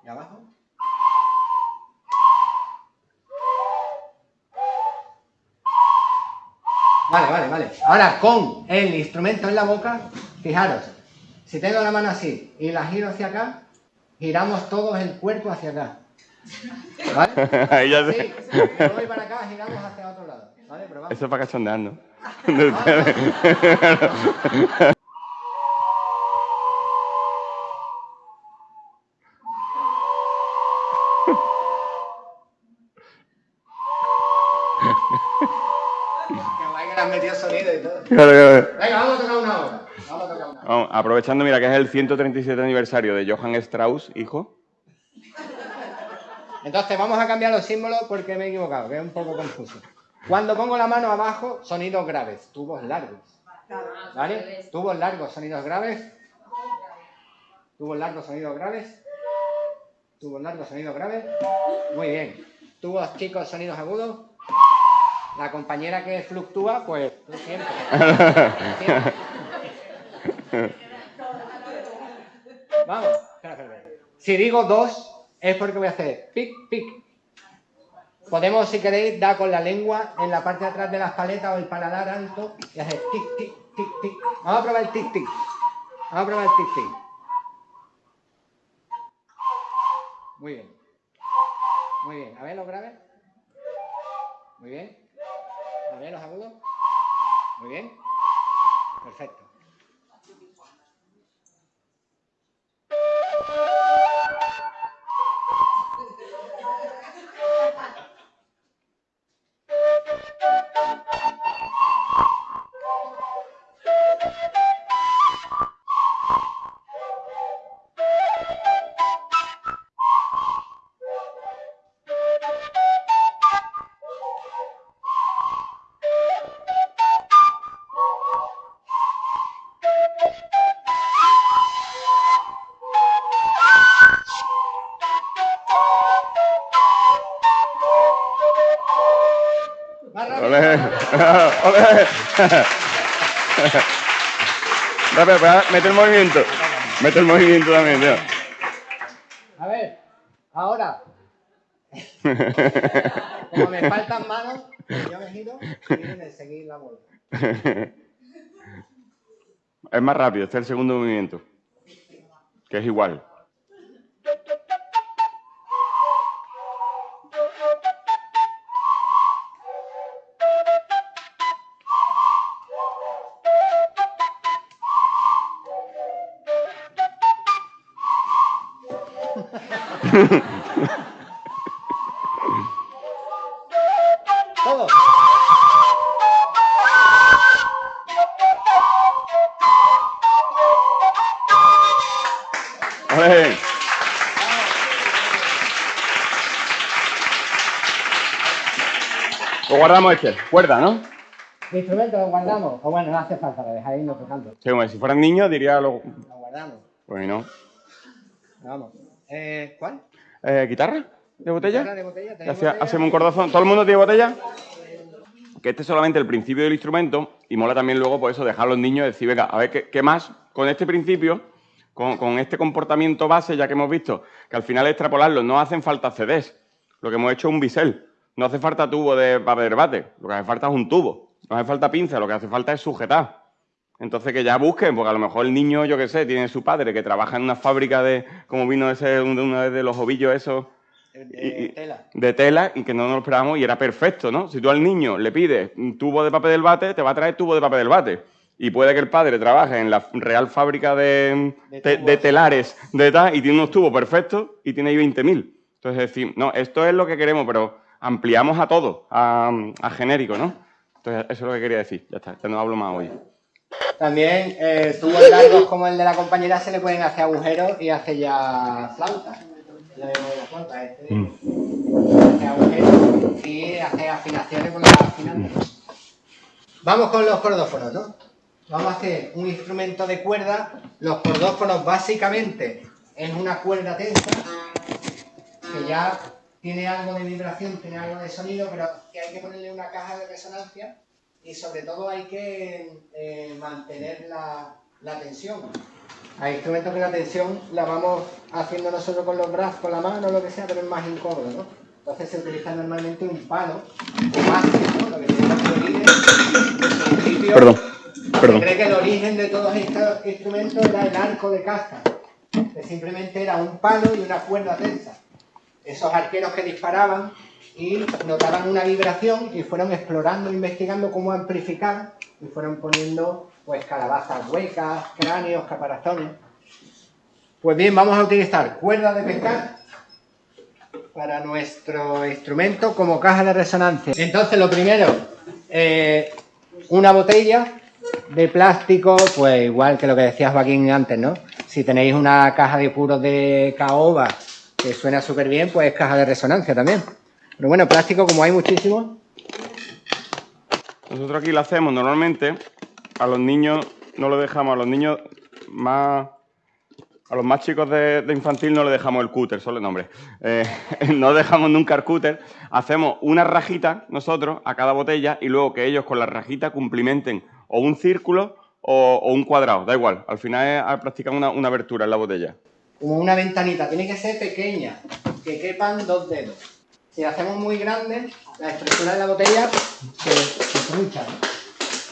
¿Y abajo? Vale, vale, vale. Ahora con el instrumento en la boca, fijaros, si tengo la mano así y la giro hacia acá, giramos todos el cuerpo hacia acá. ¿Vale? [LAUGHS] Ahí ya sé. me voy para acá, giramos hacia otro lado. ¿Vale? Pero vamos. Eso es para cachondear, ¿no? [LAUGHS] [LAUGHS] Metido sonido y todo. Claro, claro. Venga, vamos a tocar una hora. Vamos a tocar una hora. Vamos, aprovechando, mira, que es el 137 aniversario de Johann Strauss, hijo. Entonces vamos a cambiar los símbolos porque me he equivocado, que es un poco confuso. Cuando pongo la mano abajo, sonidos graves, tubos largos. ¿Vale? Tubos largos, sonidos graves. Tubos largos, sonidos graves. Tubos largos, sonidos graves. Muy bien. Tubos chicos, sonidos agudos. La compañera que fluctúa, pues tú siempre. [LAUGHS] Vamos. Espera, espera, espera. Si digo dos, es porque voy a hacer pic, pic. Podemos, si queréis, dar con la lengua en la parte de atrás de las paletas o el paladar alto y hacer tic, tic, tic, tic. Vamos a probar el tic, tic. Vamos a probar el tic, tic. Muy bien. Muy bien. A ver los graves. Muy bien. Ver los agudos. Muy bien. Perfecto. [LAUGHS] mete el movimiento. Mete el movimiento también, tío. A ver, ahora. [LAUGHS] Como me faltan manos, yo me giro y viene seguir la vuelta. [LAUGHS] Es más rápido, este es el segundo movimiento. Que es igual. Lo guardamos este, cuerda, ¿no? El instrumento lo guardamos. O bueno, no hace falta, lo dejáis no tocando. Sí, como si fueran niños diría lo... Lo guardamos. Pues no. Vamos. Eh, ¿Cuál? Eh, ¿Guitarra? ¿De botella? ¿Guitarra de botella? Hacemos un cordazón. ¿Todo el mundo tiene botella? que este es solamente el principio del instrumento y mola también luego, por eso, dejar a los niños decir, venga, a ver, ¿qué, qué más con este principio con, este comportamiento base, ya que hemos visto que al final extrapolarlo no hacen falta CDs, lo que hemos hecho es un bisel. No hace falta tubo de papel de bate, lo que hace falta es un tubo. No hace falta pinza, lo que hace falta es sujetar. Entonces que ya busquen, porque a lo mejor el niño, yo qué sé, tiene su padre que trabaja en una fábrica de, como vino ese una vez de los ovillos esos, de, tela. de tela y que no nos lo esperábamos y era perfecto, ¿no? Si tú al niño le pides un tubo de papel del bate, te va a traer tubo de papel del bate y puede que el padre trabaje en la real fábrica de, telares de tal y tiene unos tubos perfectos y tiene ahí 20.000. Entonces, decir, no, esto es lo que queremos, pero ampliamos a todo, a, genérico, ¿no? Entonces, eso es lo que quería decir. Ya está, ya no hablo más hoy. También eh, tubos largos como el de la compañera se le pueden hacer agujeros y hace ya flautas. La flauta, este. Mm. Hace agujeros y hace afinaciones con las afinantes. Vamos con los cordófonos, ¿no? vamos a hacer un instrumento de cuerda. Los cordófonos básicamente es una cuerda tensa que ya tiene algo de vibración, tiene algo de sonido, pero que hay que ponerle una caja de resonancia y sobre todo hay que eh, mantener la, tensión. Hay instrumentos que la tensión la vamos haciendo nosotros con los brazos, con la mano, lo que sea, pero es más incómodo, ¿no? Entonces se utiliza normalmente un palo máximo, lo que tiene que Perdón cree que el origen de todos estos instrumentos era el arco de caza, que simplemente era un palo y una cuerda tensa. Esos arqueros que disparaban y notaban una vibración y fueron explorando, investigando cómo amplificar y fueron poniendo pues calabazas huecas, cráneos, caparazones. Pues bien, vamos a utilizar cuerda de pescar para nuestro instrumento como caja de resonancia. Entonces, lo primero, eh, una botella de plástico, pues igual que lo que decía Joaquín antes, ¿no? Si tenéis una caja de puros de caoba que suena súper bien, pues caja de resonancia también. Pero bueno, plástico como hay muchísimo. Nosotros aquí lo hacemos normalmente, a los niños no lo dejamos, a los niños más... A los más chicos de, infantil no le dejamos el cúter, solo el nombre. Eh, [LAUGHS] no dejamos nunca el cúter. Hacemos una rajita nosotros a cada botella y luego que ellos con la rajita cumplimenten o un círculo o, un cuadrado, da igual. Al final es practicar una, una abertura en la botella. Como una ventanita, tiene que ser pequeña, que quepan dos dedos. Si la hacemos muy grande, la estructura de la botella se, se trucha.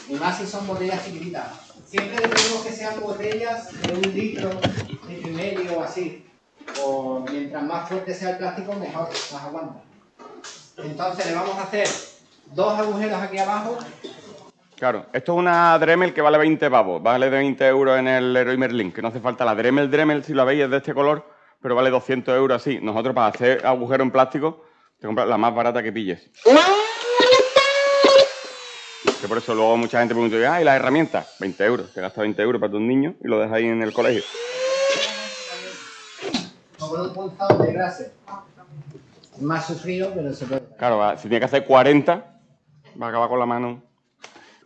Y más si son botellas chiquititas. Siempre decimos que sean botellas de un litro, litro y medio o así. O mientras más fuerte sea el plástico, mejor, más aguanta. Entonces le vamos a hacer dos agujeros aquí abajo Claro, esto es una Dremel que vale 20 pavos, vale de 20 euros en el Leroy Merlin, que no hace falta la Dremel Dremel, si la veis, es de este color, pero vale 200 euros así. Nosotros para hacer agujero en plástico, te compras la más barata que pilles. Que por eso luego mucha gente pregunta, ah, ¿y las herramientas? 20 euros, te gastas 20 euros para tus niños y lo dejas ahí en el colegio. un de grasa. Más sufrido, pero se puede. Claro, si tiene que hacer 40, va a acabar con la mano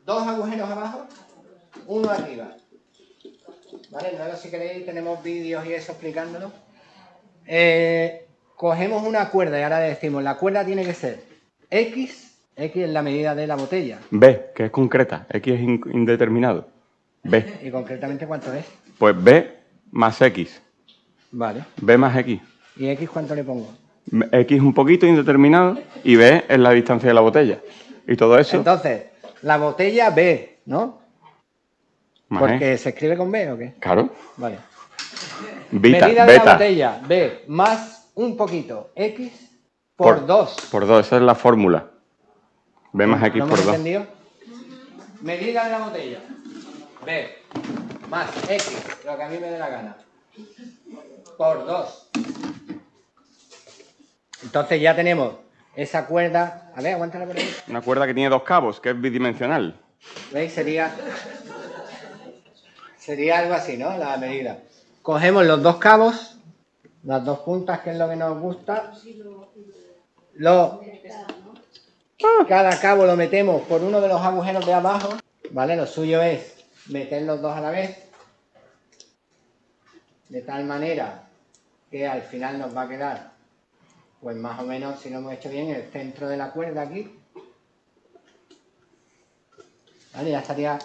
dos agujeros abajo, uno arriba. ¿Vale? Luego si queréis tenemos vídeos y eso explicándolo. Eh, cogemos una cuerda y ahora decimos, la cuerda tiene que ser X, X es la medida de la botella. B, que es concreta, X es indeterminado. B. [LAUGHS] ¿Y concretamente cuánto es? Pues B más X. Vale. B más X. ¿Y X cuánto le pongo? X un poquito indeterminado y B es la distancia de la botella. Y todo eso... Entonces, la botella B, ¿no? Porque se escribe con B o qué? Claro. Vale. Medida de la botella B más un poquito X por, 2. Por 2, esa es la fórmula. B más X por 2. entendido? Medida de la botella B más X, lo que a mí me dé la gana, por 2. Entonces ya tenemos esa cuerda, a ver, aguántala por ahí. Una cuerda que tiene dos cabos, que es bidimensional. ¿Veis? Sería, sería algo así, ¿no? La medida. Cogemos los dos cabos, las dos puntas, que es lo que nos gusta. Lo, cada cabo lo metemos por uno de los agujeros de abajo, ¿vale? Lo suyo es meter los dos a la vez, de tal manera que al final nos va a quedar pues más o menos, si lo hemos hecho bien, el centro de la cuerda aquí. Vale, ya estaría...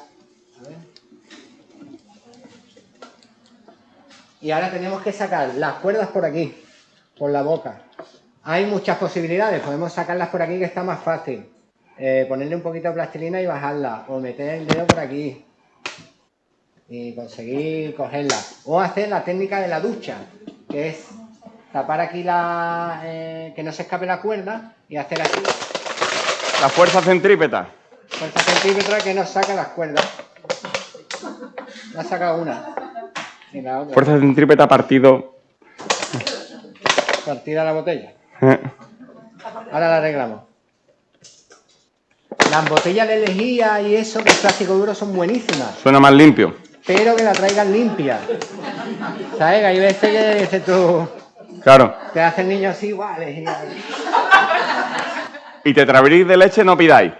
Y ahora tenemos que sacar las cuerdas por aquí, por la boca. Hay muchas posibilidades, podemos sacarlas por aquí que está más fácil. Eh, ponerle un poquito de plastilina y bajarla, o meter el dedo por aquí y conseguir cogerla. O hacer la técnica de la ducha, que es tapar aquí la... Eh, que no se escape la cuerda y hacer así. La fuerza centrípeta. Fuerza centrípeta que nos saca las cuerdas. La saca una. Fuerza centrípeta partido. Partida la botella. Eh. Ahora la arreglamos. Las botellas de lejía y eso, que es plástico duro, son buenísimas. Suena más limpio. Pero que la traigan limpia. ¿Sabes? Que hay veces que dices tú, Claro. te hace el niño así, igual. Y tetrabric de leche no pidáis.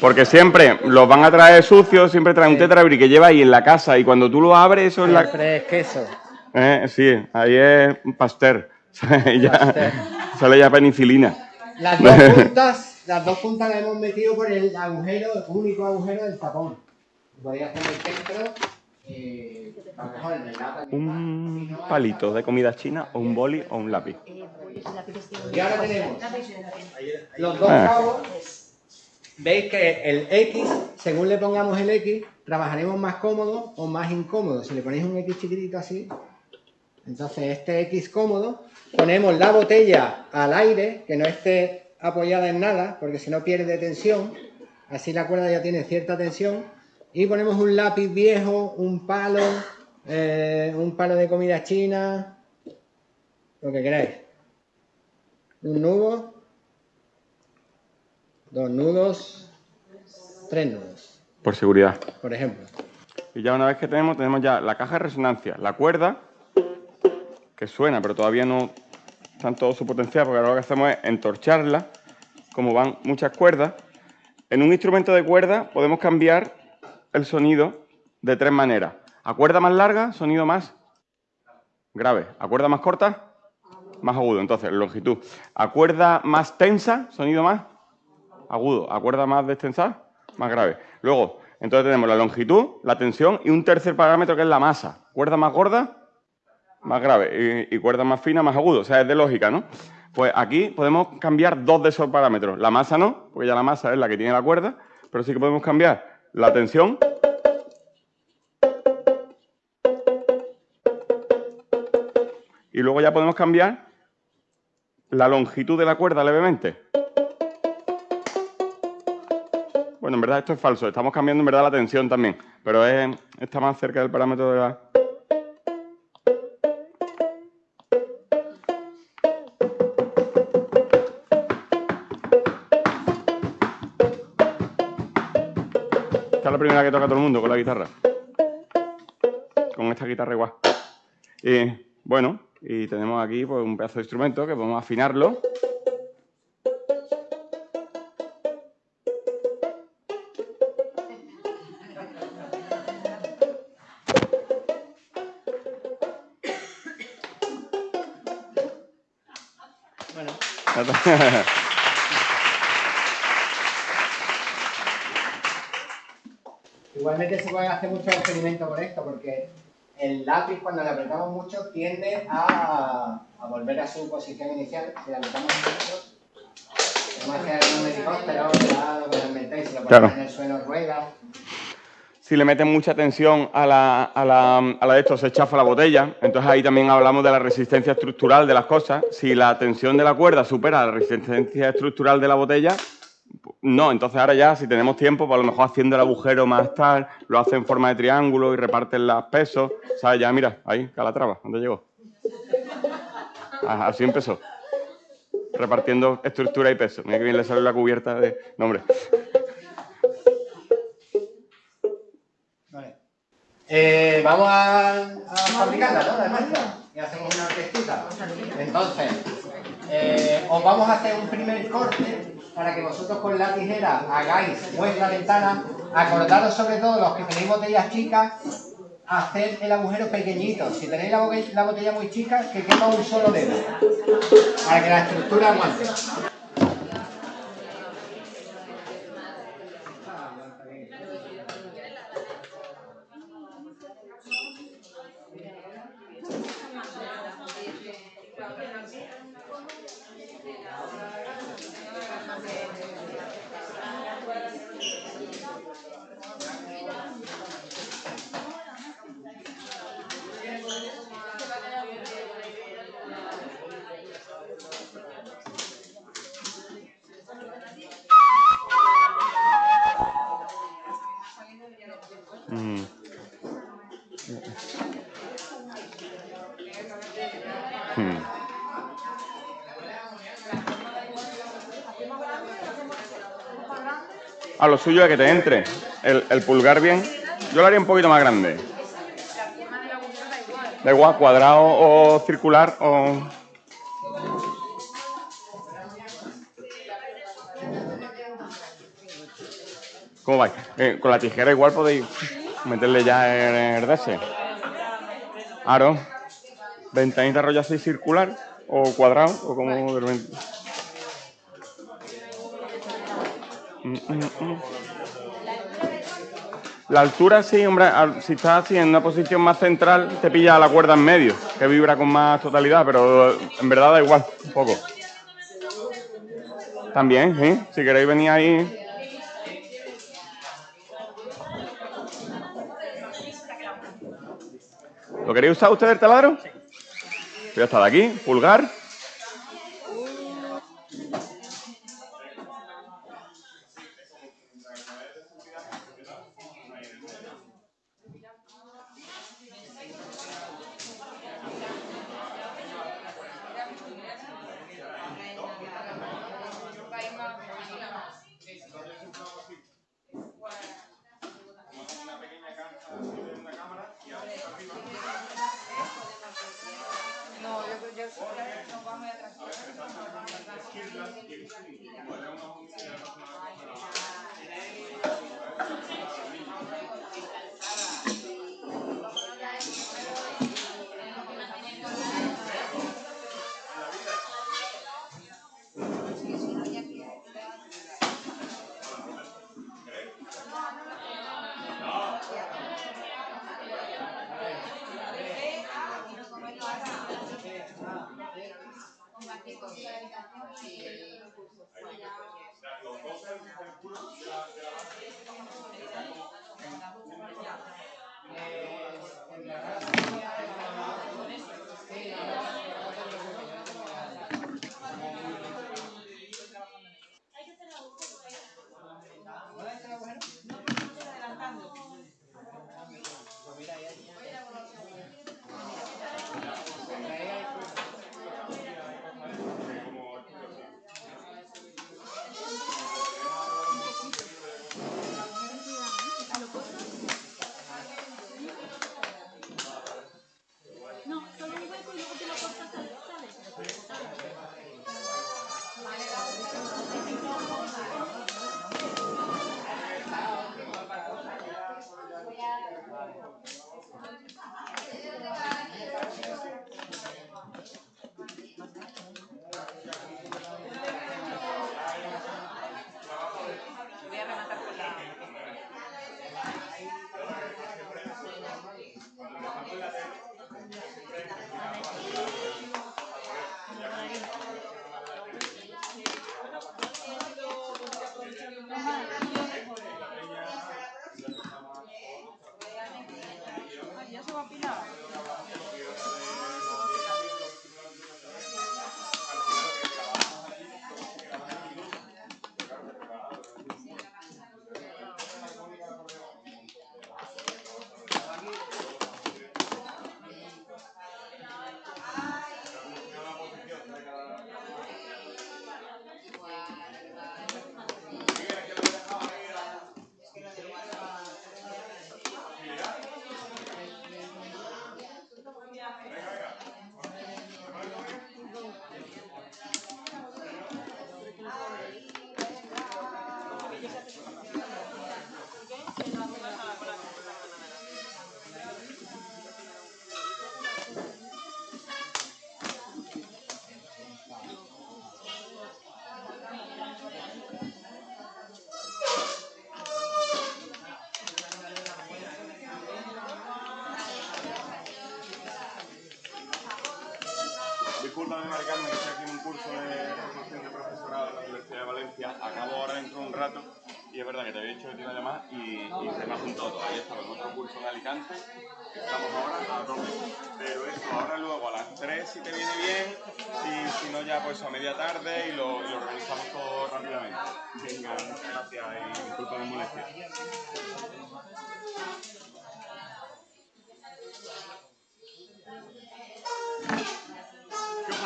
Porque siempre los van a traer sucios, siempre traen un tetrabric que lleva ahí en la casa y cuando tú lo abres, eso es la... Siempre es queso. Eh, sí, ahí es un pasteur. [LAUGHS] ya, sale ya penicilina. Las dos [LAUGHS] puntas, las dos puntas las hemos metido por el agujero, el único agujero del tapón. Podría hacer el centro, eh, a lo mejor en el. Un palito de comida china o un boli o un lápiz. Y ahora tenemos los dos Ah. cabos. Veis que el X, según le pongamos el X, trabajaremos más cómodo o más incómodo. Si le ponéis un X chiquitito así, entonces este X cómodo, ponemos la botella al aire, que no esté apoyada en nada, porque si no pierde tensión, así la cuerda ya tiene cierta tensión, y ponemos un lápiz viejo, un palo, eh, un palo de comida china, lo que queráis. Un nudo, dos nudos, tres nudos, Por seguridad. por ejemplo. Y ya una vez que tenemos, tenemos ya la caja de resonancia, la cuerda, que suena, pero todavía no está en todo su potencial, porque ahora lo que hacemos es entorcharla, como van muchas cuerdas. En un instrumento de cuerda podemos cambiar el sonido de tres maneras. A cuerda más larga, sonido más grave. A cuerda más corta, más agudo. Entonces, longitud. A cuerda más tensa, sonido más agudo. A cuerda más destensada, más grave. Luego, entonces tenemos la longitud, la tensión y un tercer parámetro que es la masa. Cuerda más gorda, más grave. Y, y cuerda más fina, más agudo. O sea, es de lógica, ¿no? Pues aquí podemos cambiar dos de esos parámetros. La masa no, porque ya la masa es la que tiene la cuerda, pero sí que podemos cambiar la tensión y luego ya podemos cambiar la longitud de la cuerda levemente. En verdad esto es falso. Estamos cambiando en verdad la tensión también, pero es- está más cerca del parámetro de la... Esta es la primera que toca todo el mundo con la guitarra. Con esta guitarra igual. Y bueno, y tenemos aquí pues, un pedazo de instrumento que podemos afinarlo. [LAUGHS] igualmente se pueden hacer muchos experimentos con esto, porque el lápiz cuando le apretamos mucho tiende a, a volver a su posición inicial. Si le apretamos mucho, podemos hacer un helicóptero, lo que os inventéis, si lo ponemos Claro. en el suelo rueda. Si le meten mucha tensión a la, a la, a la de esto, se chafa la botella. Entonces ahí también hablamos de la resistencia estructural de las cosas. Si la tensión de la cuerda supera la resistencia estructural de la botella, no. Entonces ahora ya, si tenemos tiempo, pues a lo mejor haciendo el agujero más tal, lo hace en forma de triángulo y reparten los pesos. Ya, mira, ahí, Calatrava, ¿dónde llegó? Ah, Así empezó. Repartiendo estructura y peso. Mira que bien le sale la cubierta de... No, hombre. Vale. Eh, vamos a, a fabricarla, ¿no? La nuestra. Y hacemos una orquestita. Entonces, eh, os vamos a hacer un primer corte para que vosotros con la tijera hagáis vuestra ventana. Acordaros sobre todo los que tenéis botellas chicas, hacer el agujero pequeñito. Si tenéis la botella muy chica, que quepa un solo dedo. Para que la estructura aguante. Lo suyo es que te entre el, pulgar bien. Yo lo haría un poquito más grande. Da igual, cuadrado o circular o... ¿Cómo vais? Eh, con la tijera igual podéis meterle ya el, el ese. Aro. Ventanita rollo así circular o cuadrado o como de Mm, mm, mm. La altura sí, hombre, si estás así en una posición más central, te pilla la cuerda en medio, que vibra con más totalidad, pero en verdad da igual, un poco. También, ¿sí? Si queréis venir ahí. ¿Lo queréis usar ustedes el taladro? Ya está de aquí, pulgar. Disculpame, Mari Carmen, que estoy un curso de formación de profesorado en la Universidad de Valencia. Acabo ahora dentro de un rato y es verdad que te había dicho que te iba a llamar y, se me ha juntado todavía. Estaba en otro curso en Alicante, estamos ahora a tope. Pero eso, ahora luego a las 3 si te viene bien, y si no ya pues a media tarde y lo, lo organizamos todo rápidamente. Venga, muchas gracias y disculpa la molestia.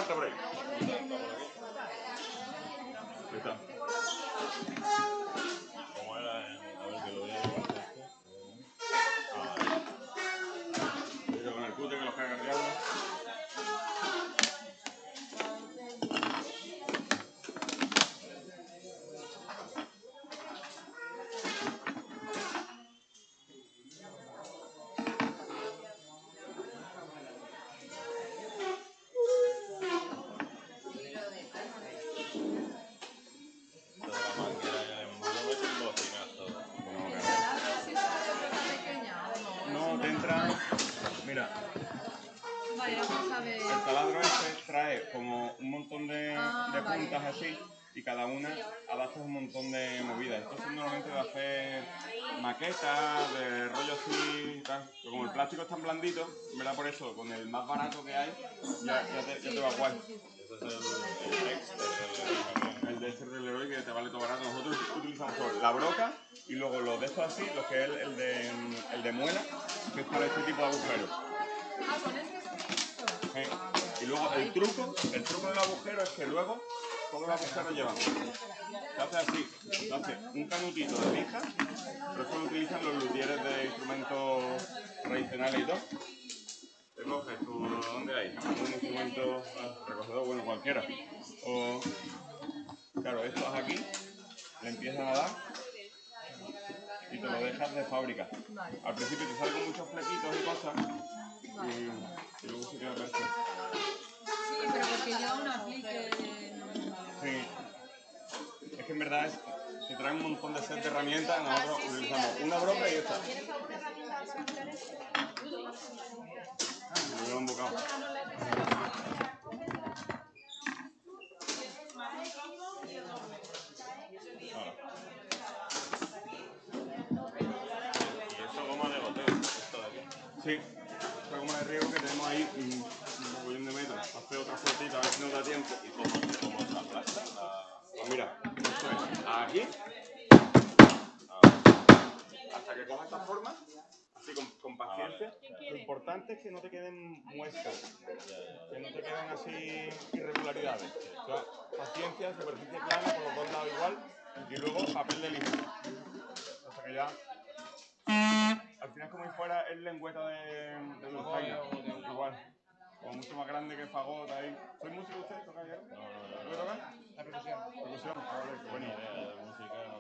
¿Qué barato que hay, ya, ya te, ya te va guay. El de este reloj que te vale todo barato. Nosotros utilizamos la broca y luego los de estos así, los que es el, el de, el de muela, que es para este tipo de agujeros. Eh, Y luego el truco, el truco del agujero es que luego todos los agujeros llevan. Se hace así, se hace un canutito de lija, pero eso lo utilizan los luthieres de instrumentos tradicionales y todo. Coges ¿dónde hay? Un instrumento ah, recogedor, bueno, cualquiera. O, claro, esto es aquí, le empiezas a dar y te lo dejas de fábrica. Al principio te salen muchos flequitos y cosas y, y luego se queda perfecto. Sí, pero porque yo no aplique. Sí. Es que en verdad es, te traen un montón de set de herramientas, nosotros utilizamos una broca y esta. Me llevo un bocado. Y eso goma de goteo, esto de aquí. Sí, esta goma de riego que tenemos ahí un mogollón de metros. Hace otra fotita a ver si nos da tiempo. ¿Y cómo, cómo se aplasta? La... Pues mira, esto es aquí, hasta que coja esta forma, así con, con paciencia. Lo importante es que no te queden muestras, que no te queden así irregularidades. O sea, paciencia, superficie plana por los dos lados igual y luego papel de lija. Hasta que ya. Al final, como si fuera el lengüeta de, de dulzaina, igual. Como mucho más grande que fagot ahí. ¿Soy músico usted? ¿Toca ya? No, no, no. ¿Qué toca? La percusión. Percusión. Ah, vale, qué Buena bueno. idea de música.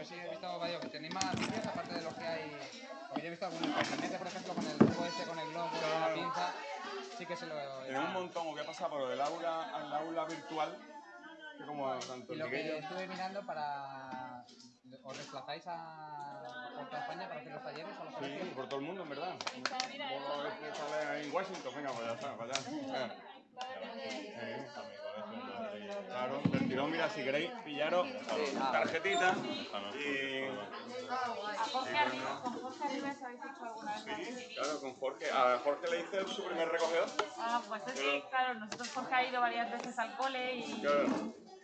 Yo sí he visto varios. ¿Tenéis más vídeos aparte de los que hay? Porque yo he visto algunos internet, por ejemplo, con el tubo este, con el globo, con la pinza. Sí que se lo Tenemos un montón, o qué pasa por el aula, al aula virtual, que como tanto Y el lo que Miguello- estuve mirando para... ¿Os desplazáis a por toda España para hacer los talleres o los Sí, por todo el mundo, en verdad. Vos ves que sale ahí en Washington, venga, pues ya está, para allá. Claro, del tirón, mira, si queréis pillaros tarjetita y... Sí, claro, con Jorge. A Jorge le hice su primer recogedor. Ah, pues es que, claro, nosotros Jorge ha ido varias veces al cole y, Claro,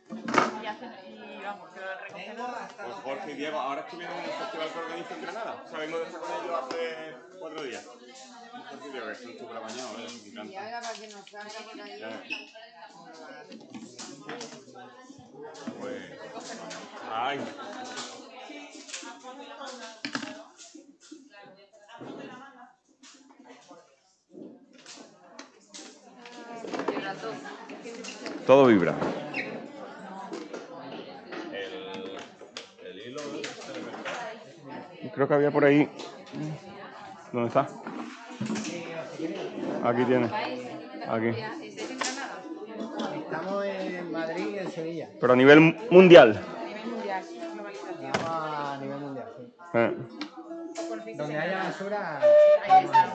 y, y vamos, pero el recogedor... pues Jorge y Diego ahora estuvieron en el festival que organizo en Granada. O sea, vengo de estar con ellos hace cuatro días. Jorge y Diego, que son súper apañados, ¿eh? me encanta. para que nos salga por ahí. Pues. Ay. Todo vibra. Creo que había por ahí. ¿Dónde está? Aquí tiene. Aquí. Estamos en Madrid y en Sevilla. Pero a nivel mundial. A nivel mundial, sí. Eh. Donde haya basura, [LAUGHS] Ahí está,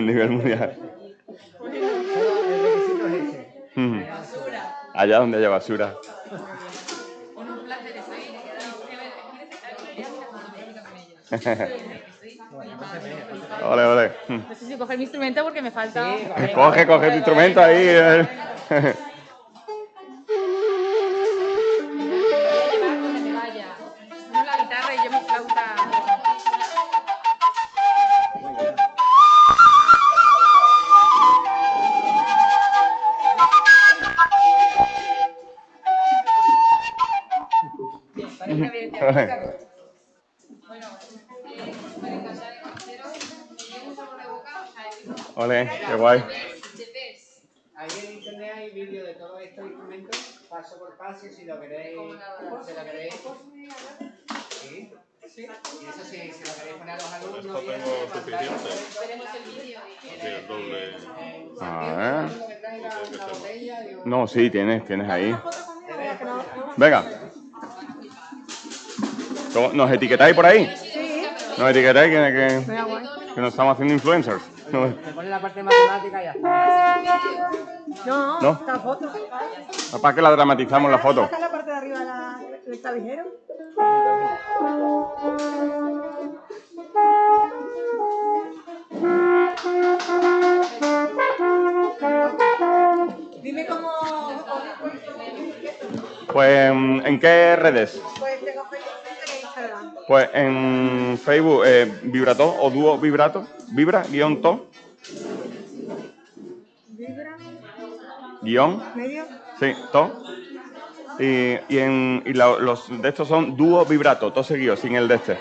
nivel mundial. solo el requisito es ese. Basura. Allá donde haya basura. [LAUGHS] [LAUGHS] vale. Mm. No sé si coger mi instrumento porque me falta... Coge, coge tu instrumento ahí. [LAUGHS] paso por paso, si lo queréis, si lo queréis. Sí, sí. Y eso sí, si lo queréis poner a los alumnos. Esto y tengo eso, suficiente. Veremos el vídeo y... Así el doble. A ver. Lo que traiga una botella, digo, No, sí, tienes, tienes ahí. Venga. ¿Cómo- ¿Nos etiquetáis por ahí? Sí. ¿Nos etiquetáis que, que, que nos estamos haciendo influencers? No, Me pone la parte matemática y ya está. No, ¿No? esta foto. ¿Para qué la dramatizamos la foto? Es la parte de arriba de la- del clavijero. Dime cómo. Pues, ¿en qué redes? Pues en Facebook, eh, Vibrato o Dúo Vibrato, Vibra, guion to, Vibra, guion, medio. sí, to. Y, y en, y la- los de estos son Dúo Vibrato, todo seguido, sin el de este.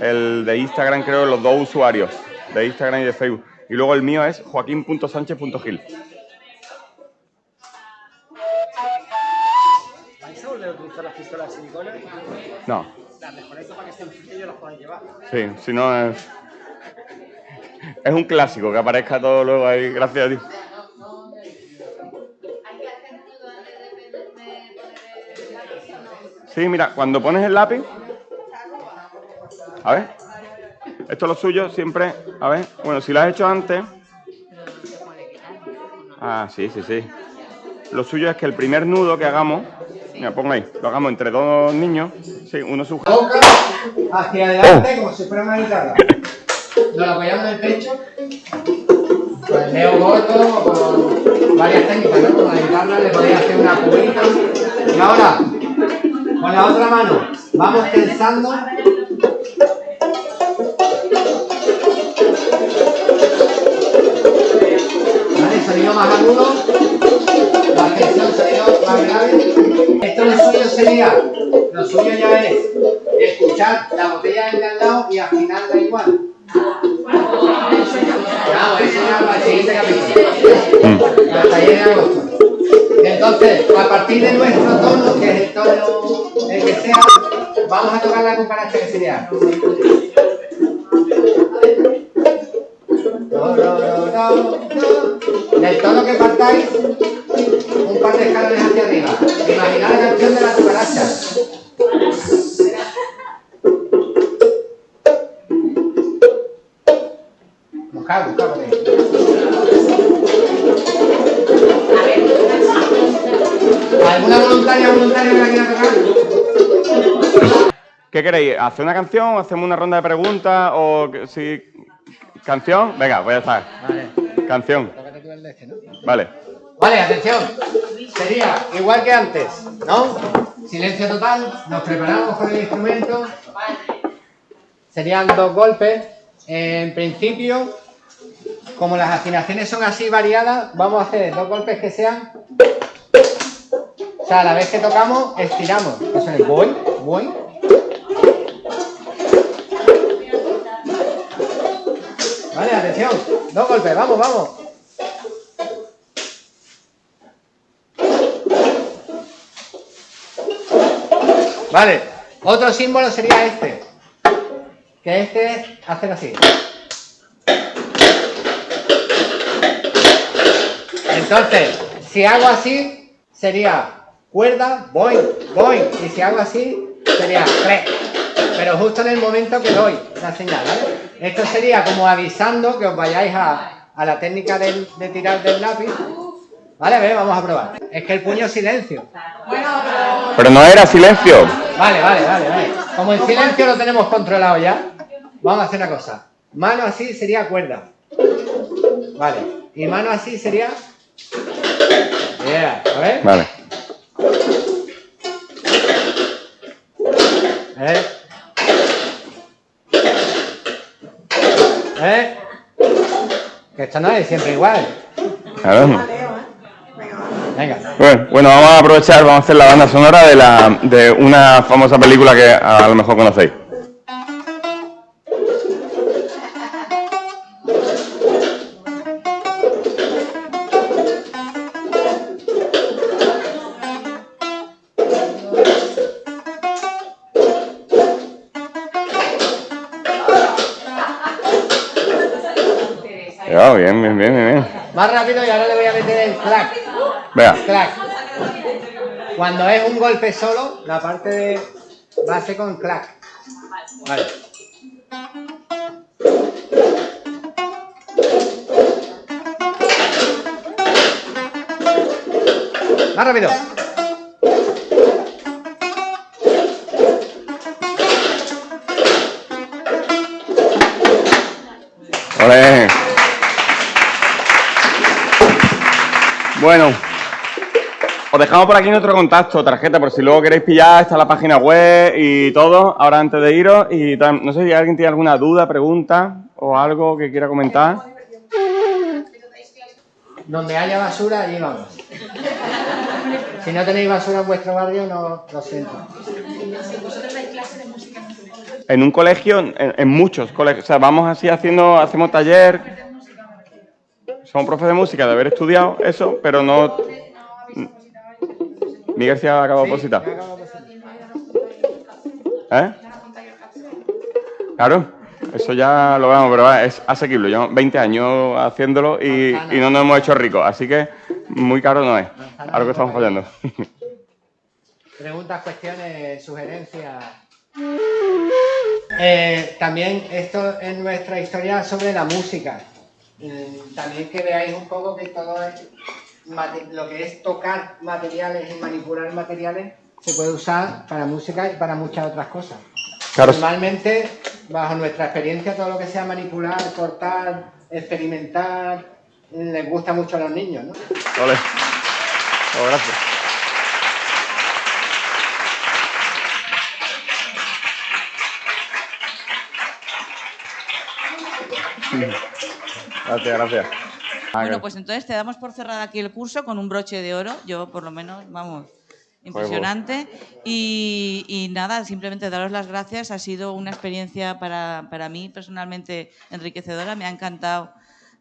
El de Instagram creo los dos usuarios, de Instagram y de Facebook. Y luego el mío es joaquín.sánchez.gil. ¿Vais a volver a utilizar las pistolas de silicona? No, Las desconecto para que estén frías y yo las puedan llevar. sí, si no es... Es un clásico que aparezca todo luego ahí, gracias a ti. Sí, mira, cuando pones el lápiz. A ver. Esto es lo suyo siempre. A ver. Bueno, si lo has hecho antes. Ah, sí, sí, sí. Lo suyo es que el primer nudo que hagamos. Mira, pongo ahí. Lo hagamos entre dos niños. Sí, uno sujeta. boca hacia adelante como si fuera una guitarra. Nos lo apoyamos en el pecho. Con el dedo corto o con varias técnicas, ¿no? Con la guitarra le podéis hacer una cubita. Y ahora, con la otra mano, vamos tensando. ¿Vale? Sonido más agudo. La sonido más. Esto lo suyo sería, lo suyo ya es escuchar la botella del de al lado y afinarla igual. Claro, eso ya para el siguiente capítulo. El taller de agosto. Entonces, a partir de nuestro tono, que es el tono el que sea, vamos a tocar la cucaracha que sería. Do, do, do, do, do. Del tono que partáis, un par de escalones hacia arriba. Imaginad la canción de la cucaracha. Buscad, buscad por ahí. ¿Alguna voluntaria o voluntario que la quiera tocar? ¿Qué queréis? ¿Hacer una canción? ¿Hacemos una ronda de preguntas? ¿O si... ¿Canción? Venga, ya está. Vale. Canción. Este, ¿no? Vale. Vale, atención. Sería igual que antes, ¿no? Silencio total, nos preparamos con el instrumento. Serían dos golpes. En principio, como las afinaciones son así variadas, vamos a hacer dos golpes que sean. O sea, a la vez que tocamos, estiramos. Eso es voy, voy. Vale, atención. Dos golpes, vamos, vamos. Vale, otro símbolo sería este. Que este es hacer así. Entonces, si hago así, sería cuerda, voy, voy. Y si hago así, sería re. Pero justo en el momento que doy la señal, ¿vale? Esto sería como avisando que os vayáis a, a la técnica del- de tirar del lápiz. Vale, a ver, vamos a probar. Es que el puño es silencio. Pero no era silencio. Vale, vale, vale, vale. Como el silencio lo tenemos controlado ya, vamos a hacer una cosa. Mano así sería cuerda. Vale. Y mano así sería. Yeah, a ver. Vale. ¿Eh? ¿Eh? Que esto no es siempre igual. Claro. Venga. Bueno, bueno, vamos a aprovechar, vamos a hacer la banda sonora de, la, de una famosa película que a lo mejor conocéis. [LAUGHS] Ya, bien, bien, bien, bien. Más rápido y ahora le voy a meter el clac. Vea. Clack. Cuando es un golpe solo, la parte de base con clack. Vale. Más rápido. Bueno os dejamos por aquí nuestro contacto, tarjeta, por si luego queréis pillar, está la página web y todo, ahora antes de iros. Y no sé si alguien tiene alguna duda, pregunta o algo que quiera comentar. Donde haya basura, allí vamos. Si no tenéis basura en vuestro barrio, no lo siento. En un colegio, en, en muchos colegios, o sea, vamos así haciendo, hacemos taller. Somos profes de música de haber estudiado eso, pero no. Miguel se ha acabado de opositar. ¿Eh? Claro, eso ya lo vemos, pero es asequible. Yo 20 años haciéndolo y, y no nos hemos hecho ricos, así que muy caro no es. Algo que estamos fallando. Preguntas, cuestiones, sugerencias. Eh, también esto es nuestra historia sobre la música. Mm, También que veáis un poco que todo es lo que es tocar materiales y manipular materiales se puede usar para música y para muchas otras cosas. Claro. Normalmente, bajo nuestra experiencia, todo lo que sea manipular, cortar, experimentar, les gusta mucho a los niños, ¿no? Oh, gracias. Gracias, gracias. Bueno, pues entonces te damos por cerrado aquí el curso con un broche de oro. Yo, por lo menos, vamos, impresionante. Y, y nada, simplemente daros las gracias. Ha sido una experiencia para, para mí personalmente enriquecedora. Me ha encantado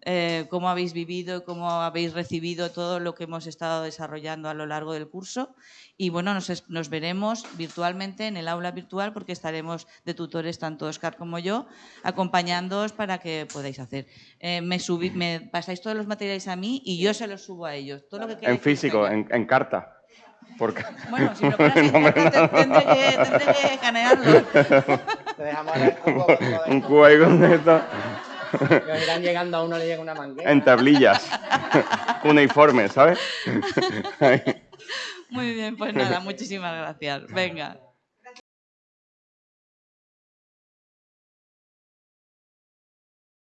eh, cómo habéis vivido cómo habéis recibido todo lo que hemos estado desarrollando a lo largo del curso. Y bueno, nos, nos veremos virtualmente en el aula virtual porque estaremos de tutores, tanto Oscar como yo, acompañándoos para que podáis hacer. Eh, me, subí- me pasáis todos los materiales a mí y yo se los subo a ellos. Todo lo que En que físico, enseñe. en, en carta. Porque... [LAUGHS] Bueno, si me lo pones [LAUGHS] en No, te- tendré que, tendré que escanearlo. Te dejamos el cubo [LAUGHS] Un cubo ahí con esto. Irán llegando a uno le llega una manguera. En tablillas. Uniforme, ¿sabes? Muy bien, pues nada, muchísimas gracias. Venga.